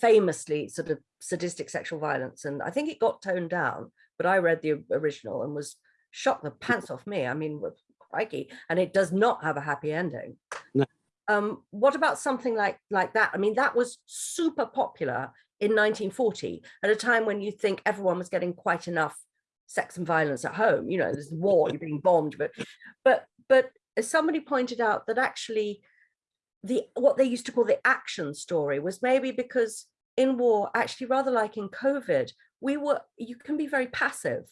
famously sort of sadistic sexual violence and i think it got toned down but i read the original and was shocked the pants off me i mean crikey and it does not have a happy ending. Um what about something like like that? I mean that was super popular in 1940 at a time when you think everyone was getting quite enough sex and violence at home you know there's war you're being bombed but but but as somebody pointed out that actually the what they used to call the action story was maybe because in war actually rather like in covid we were you can be very passive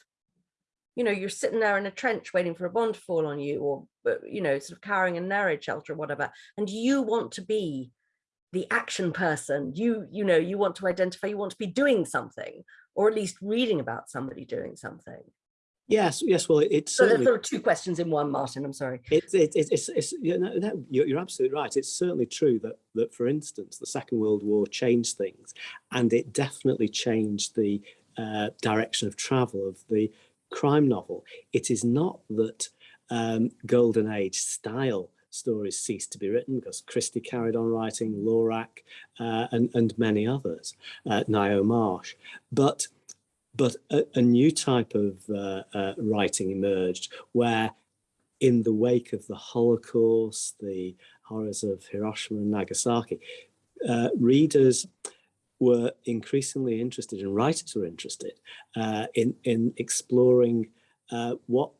you know you're sitting there in a trench waiting for a bomb to fall on you or you know sort of cowering in an air raid shelter or whatever and you want to be the action person you you know you want to identify you want to be doing something or at least reading about somebody doing something yes, yes. Well, it, it's so sort of two questions in one martin i'm sorry It's it's it's, it's, it's you know, no, you're, you're absolutely right. It's certainly true that that for instance, the Second World War changed things, and it definitely changed the uh, direction of travel of the crime novel. It is not that um, golden age style stories ceased to be written because Christie carried on writing, Lorac, uh, and, and many others, uh, Ngaio Marsh. But, but a, a new type of uh, uh, writing emerged where in the wake of the Holocaust, the horrors of Hiroshima and Nagasaki, uh, readers were increasingly interested and writers were interested uh, in, in exploring uh, what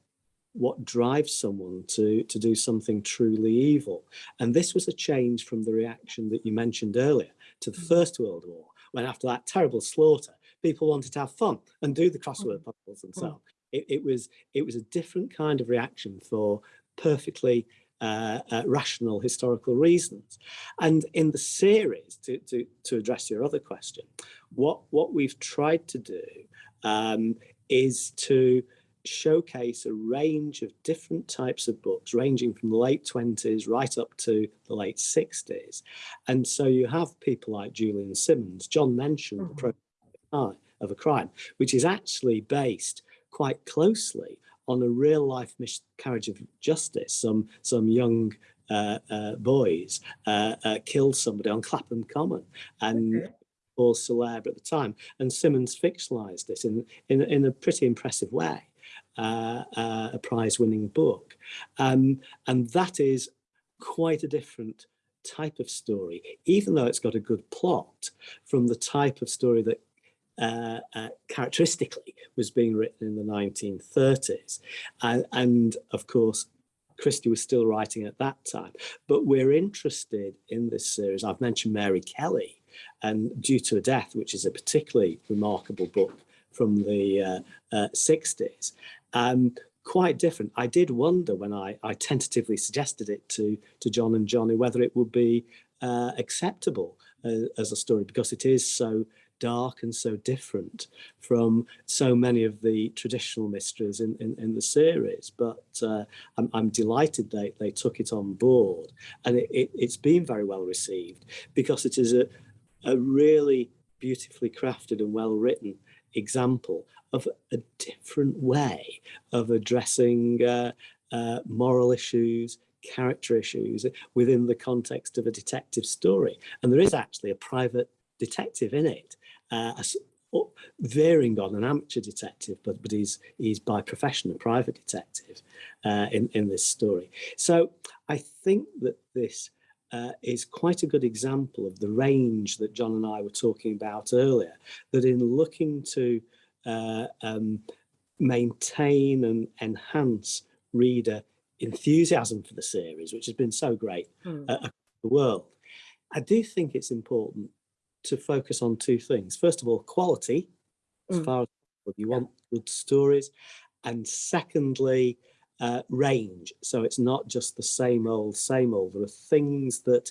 what drives someone to to do something truly evil. And this was a change from the reaction that you mentioned earlier to the first world war when after that terrible slaughter people wanted to have fun and do the crossword puzzles and so on. It, it was it was a different kind of reaction for perfectly uh, uh, rational historical reasons. And in the series, to, to, to address your other question, what, what we've tried to do um, is to showcase a range of different types of books ranging from the late 20s right up to the late 60s and so you have people like Julian Symons John mentioned mm -hmm. the Progress of a Crime which is actually based quite closely on a real life miscarriage of justice. Some some young uh, uh, boys uh, uh killed somebody on Clapham Common and okay. all celeb at the time. And Symons fictionalized this in, in, in a pretty impressive way, uh, uh, a prize winning book. Um, and that is quite a different type of story, even though it's got a good plot from the type of story that uh, uh, characteristically was being written in the 1930s. And, and of course, Christie was still writing at that time. But we're interested in this series. I've mentioned Mary Kelly and Due to a Death, which is a particularly remarkable book from the uh, uh, 60s. Um, quite different. I did wonder when I, I tentatively suggested it to, to John and Johnny whether it would be uh, acceptable uh, as a story because it is so dark and so different from so many of the traditional mysteries in, in, in the series. But uh, I'm, I'm, delighted they, they took it on board and it, it, it's been very well received because it is a, a really beautifully crafted and well written example of a different way of addressing uh, uh, moral issues, character issues within the context of a detective story. And there is actually a private detective in it uh, varying on an amateur detective, but but he's he's by profession a private detective uh, in in this story. So I think that this uh, is quite a good example of the range that John and I were talking about earlier. That in looking to uh, um, maintain and enhance reader enthusiasm for the series, which has been so great mm. across the world, I do think it's important to focus on two things. First of all, quality, as mm. far as you want good stories. And secondly, uh, range. So it's not just the same old, same old. There are things that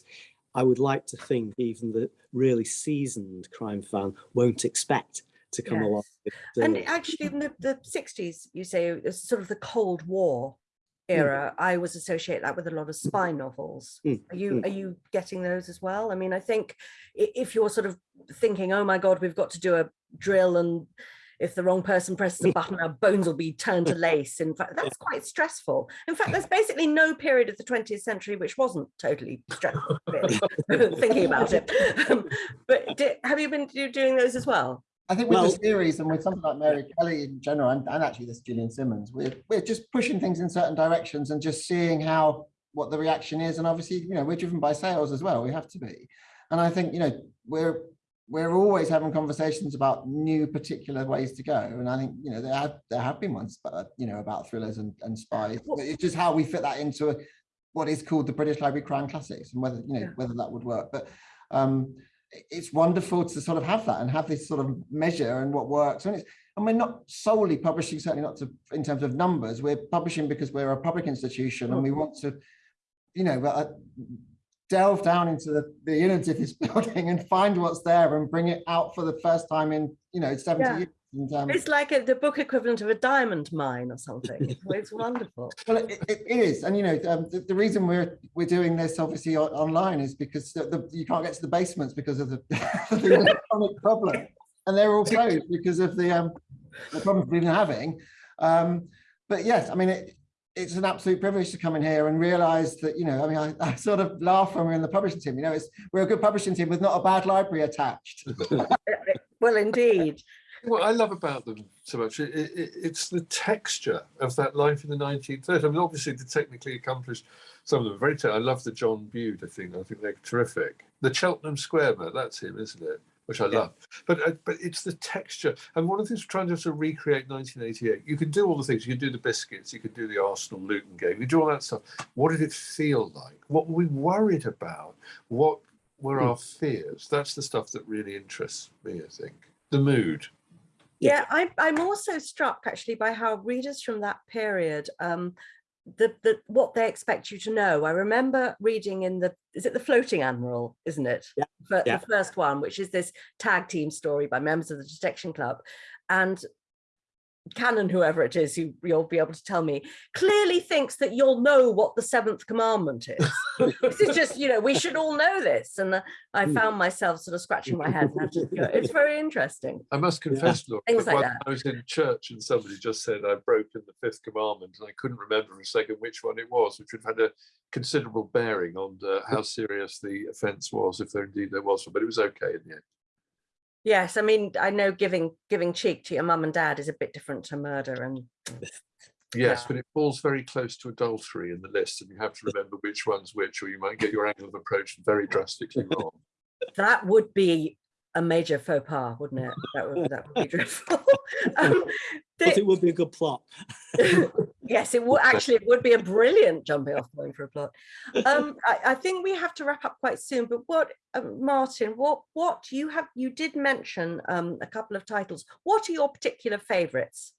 I would like to think even the really seasoned crime fan won't expect to come yes. along. With, and actually in the, the 60s, you say, sort of the Cold War. Era, I was associate that with a lot of spy novels. Mm, are you mm. are you getting those as well? I mean, I think if you're sort of thinking, oh my God, we've got to do a drill and if the wrong person presses a button, our bones will be turned to <laughs> lace. In fact, that's quite stressful. In fact, there's <laughs> basically no period of the 20th century which wasn't totally stressful, really, <laughs> thinking about it. Um, but did, have you been doing those as well? I think with well, the series and with something like Mary Kelly in general, and, and actually this Julian Symons, we're we're just pushing things in certain directions and just seeing how what the reaction is. And obviously, you know, we're driven by sales as well. We have to be. And I think, you know, we're we're always having conversations about new particular ways to go. And I think, you know, there have there have been ones, but you know, about thrillers and, and spies. But it's just how we fit that into a, what is called the British Library Crime Classics and whether, you know, whether that would work. But um, it's wonderful to sort of have that and have this sort of measure and what works. And it's and we're not solely publishing, certainly not to in terms of numbers. We're publishing because we're a public institution and we want to, you know, uh, delve down into the, the innards of this <laughs> building and find what's there and bring it out for the first time in, you know, 70 yeah. years. And, um, it's like a, the book equivalent of a diamond mine or something. <laughs> It's, wonderful. Well, it, it is, and you know, um, the, the, reason we're we're doing this obviously online is because the, the, you can't get to the basements because of the, <laughs> the electronic problem, and they're all closed because of the um, the problems we've been having. Um, but yes, I mean, it, it's an absolute privilege to come in here and realize that, you know, I mean, I, I sort of laugh when we're in the publishing team, you know, it's, we're a good publishing team with not a bad library attached. <laughs> Well, indeed. What I love about them so much, it, it, it's the texture of that life in the 1930s. I mean, obviously, the technically accomplished, some of them are very. I love the John Bude. I think I think they're terrific. The Cheltenham Square man, that's him, isn't it? Which I Yeah. love. But uh, but it's the texture. And one of the things we're trying to of recreate 1988. You can do all the things. You can do the biscuits. You can do the Arsenal Luton game. You do all that stuff. What did it feel like? What were we worried about? What were Hmm. our fears? That's the stuff that really interests me. I think the mood. Yeah, I, I'm also struck actually by how readers from that period, um, the, the what they expect you to know. I remember reading in the is it the Floating Admiral, isn't it? Yeah, yeah. The first one, which is this tag team story by members of the Detection Club, and Canon, whoever it is, who you'll be able to tell me, clearly thinks that you'll know what the seventh commandment is. this is just, you know, we should all know this. And uh, I Hmm. found myself sort of scratching my head. and having to go, It's very interesting. I must confess, Laura, Things that like that. I was in church and somebody just said I'd broken the fifth commandment, and I couldn't remember for a second which one it was, which would have had a considerable bearing on uh, how serious the offence was, if there indeed there was one. But it was okay in the end. Yes, I mean, I know giving giving cheek to your mum and dad is a bit different to murder <laughs> and Yes, Yeah. but it falls very close to adultery in the list, and you have to remember which one's which, or you might get your angle of approach very drastically wrong. that would be a major faux pas, wouldn't it? <laughs> That would that would be <laughs> dreadful. <laughs> um, But it would be a good plot. yes, it would actually it would be a brilliant jumping off point for a plot. Um, I, I think we have to wrap up quite soon. But what, um, Martin? What what you have? You did mention um, a couple of titles. What are your particular favourites?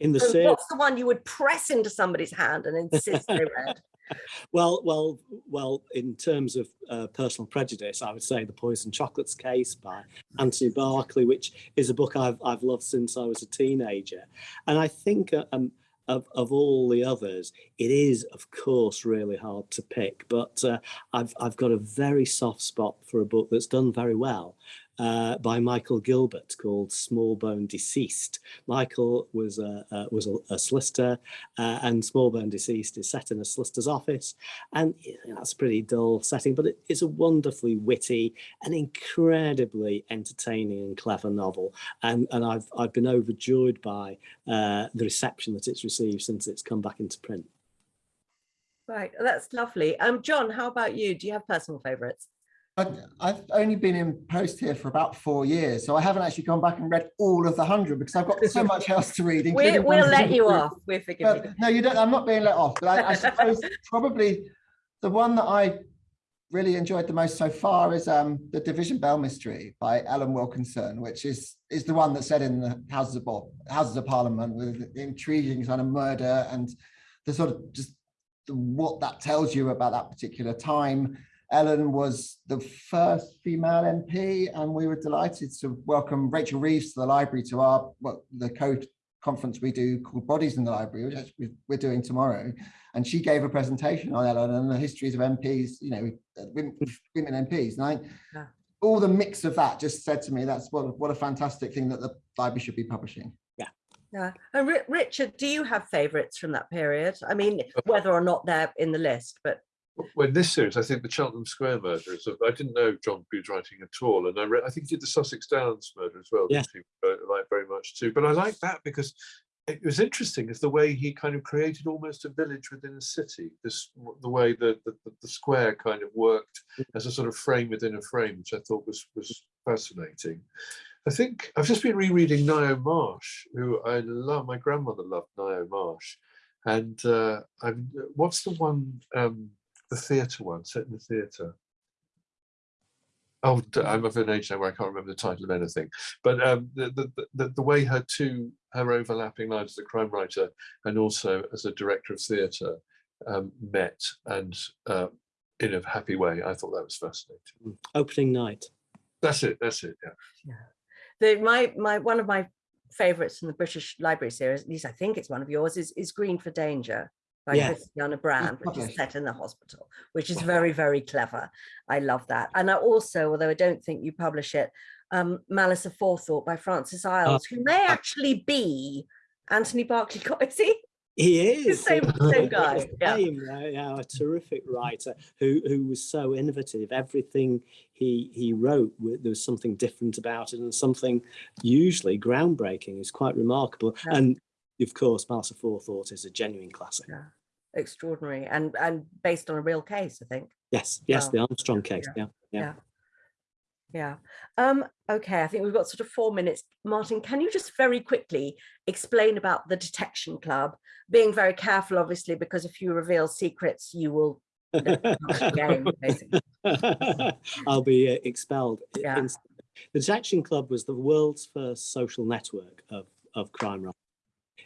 In the So series, What's the one you would press into somebody's hand and insist they read? <laughs> well, well, well. In terms of uh, personal prejudice, I would say the Poison Chocolates Case by Anthony Berkeley, which is a book I've I've loved since I was a teenager, and I think uh, um, of of all the others, it is of course really hard to pick. But uh, I've I've got a very soft spot for a book that's done very well. Uh, by Michael Gilbert called Smallbone Deceased. Michael was a, was a, a solicitor uh, and Smallbone Deceased is set in a solicitor's office. And you know, that's a pretty dull setting, but it, it's a wonderfully witty and incredibly entertaining and clever novel. And, and I've, I've been overjoyed by uh, the reception that it's received since it's come back into print. Right, that's lovely. Um, John, how about you? Do you have personal favourites? I- I've only been in post here for about four years, so I haven't actually gone back and read all of the hundred because I've got so much else to read. <laughs> We, including we'll let you off. We'll forgive you. But no, you don't. I'm not being let off. But I, I suppose <laughs> probably the one that I really enjoyed the most so far is um, the Division Bell Mystery by Ellen Wilkinson, which is is the one that set in the Houses of Houses of Parliament with the intriguing kind of murder and the sort of just the, what that tells you about that particular time. Ellen was the first female MP, and we were delighted to welcome Rachel Reeves to the library to our what the code conference we do called Bodies in the Library, which we're doing tomorrow. And she gave a presentation on Ellen and the histories of MPs, you know, women, women MPs. And I, Yeah. all the mix of that just said to me, that's what, what a fantastic thing that the library should be publishing. Yeah. Yeah. And Ri- Richard, do you have favourites from that period? I mean, whether or not they're in the list, but Well, in this series, I think the Cheltenham Square murder is. A, I didn't know John Bude's writing at all, and I read. I think he did the Sussex Downs murder as well. Yes. Which I like very much too. But I like that because it was interesting. Is the way he kind of created almost a village within a city. This the way the the, the- square kind of worked as a sort of frame within a frame, which I thought was was fascinating. I think I've just been rereading Ngaio Marsh, who I love. My grandmother loved Ngaio Marsh, and uh, I'm. What's the one? Um, the theatre one, set in the theatre. Oh, I'm of an age now where I can't remember the title of anything. But um, the, the, the the way her two her overlapping lives as a crime writer and also as a director of theatre um, met and uh, in a happy way, I thought that was fascinating. Opening night. That's it. That's it. Yeah. the my my one of my favourites from the British Library series, at least I think it's one of yours, is is Green for Danger by Yeah. Christianna Brand, which is set in the hospital, which is very, very clever. I love that. And I also, although I don't think you publish it, um, Malice Aforethought by Francis Iles, who may actually be Anthony Berkeley. Co- he? He is. Same, <laughs> same guy. Yeah. Same, uh, yeah, a terrific writer who who was so innovative. Everything he he wrote, there was something different about it, and something usually groundbreaking. is quite remarkable. Yeah. And of course, Malice Aforethought is a genuine classic. Yeah. Extraordinary and and based on a real case, I think. Yes, yes, Wow. the Armstrong case. Yeah, yeah. Yeah. Yeah. Um, okay, I think we've got sort of four minutes. Martin, can you just very quickly explain about the detection club? Being very careful, obviously, because if you reveal secrets, you will <laughs> game, basically. <laughs> I'll be uh, expelled. Yeah. The Detection Club was the world's first social network of, of crime writing.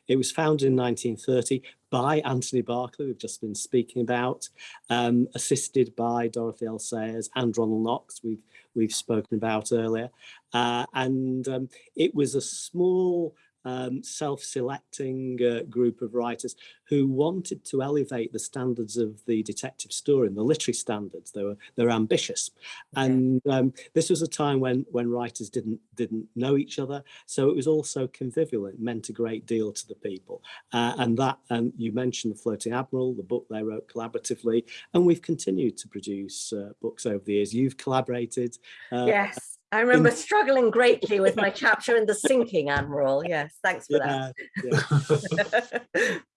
It was founded in 1930 by Anthony Berkeley, we've just been speaking about, um, assisted by Dorothy L. Sayers and Ronald Knox, we've, we've spoken about earlier. Uh, and um, it was a small um, self-selecting uh, group of writers who wanted to elevate the standards of the detective story and the literary standards. They were they were ambitious, Okay. and um, this was a time when when writers didn't didn't know each other. So it was also convivial. It meant a great deal to the people, uh, and that and you mentioned the Floating Admiral, the book they wrote collaboratively, and we've continued to produce uh, books over the years. You've collaborated. Uh, Yes, I remember struggling greatly with my <laughs> chapter in the sinking admiral. Yes, thanks for yeah, yeah. that. <laughs>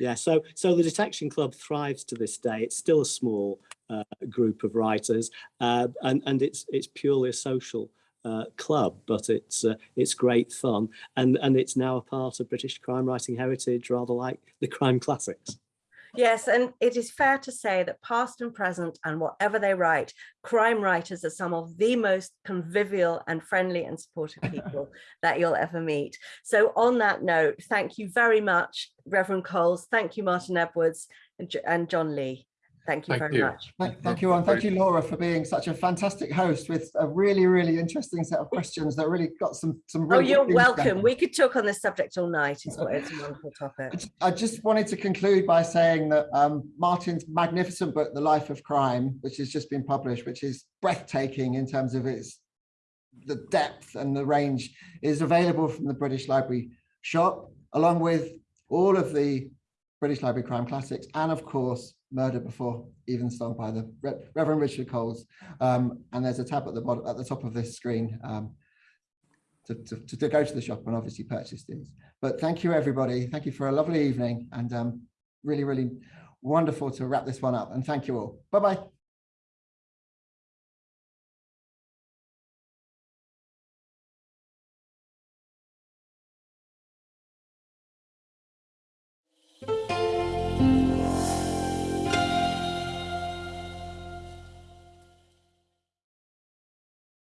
Yeah, so so the Detection Club thrives to this day. It's still a small uh, group of writers, uh, and and it's it's purely a social uh, club, but it's uh, it's great fun, and and it's now a part of British crime writing heritage, rather like the crime classics. Yes, and it is fair to say that past and present and whatever they write, crime writers are some of the most convivial and friendly and supportive <laughs> people that you'll ever meet. So on that note, thank you very much, Reverend Coles. Thank you, Martin Edwards and John Lee. Thank you Thank very you. much. Thank, thank you, and thank you, Laura, for being such a fantastic host with a really, really interesting set of questions that really got some some. Oh, really good you're things welcome. down. We could talk on this subject all night. It's, it's a wonderful I topic. just- I just wanted to conclude by saying that um, Martin's magnificent book, The Life of Crime, which has just been published, which is breathtaking in terms of its the depth and the range, is available from the British Library shop, along with all of the British Library crime classics, and of course, Murder Before Evensong by the Re- Reverend Richard Coles. Um, and there's a tab at the bottom, at the top of this screen um, to, to, to, to go to the shop and obviously purchase these. But thank you, everybody. Thank you for a lovely evening and um, really, really wonderful to wrap this one up. And thank you all. Bye-bye.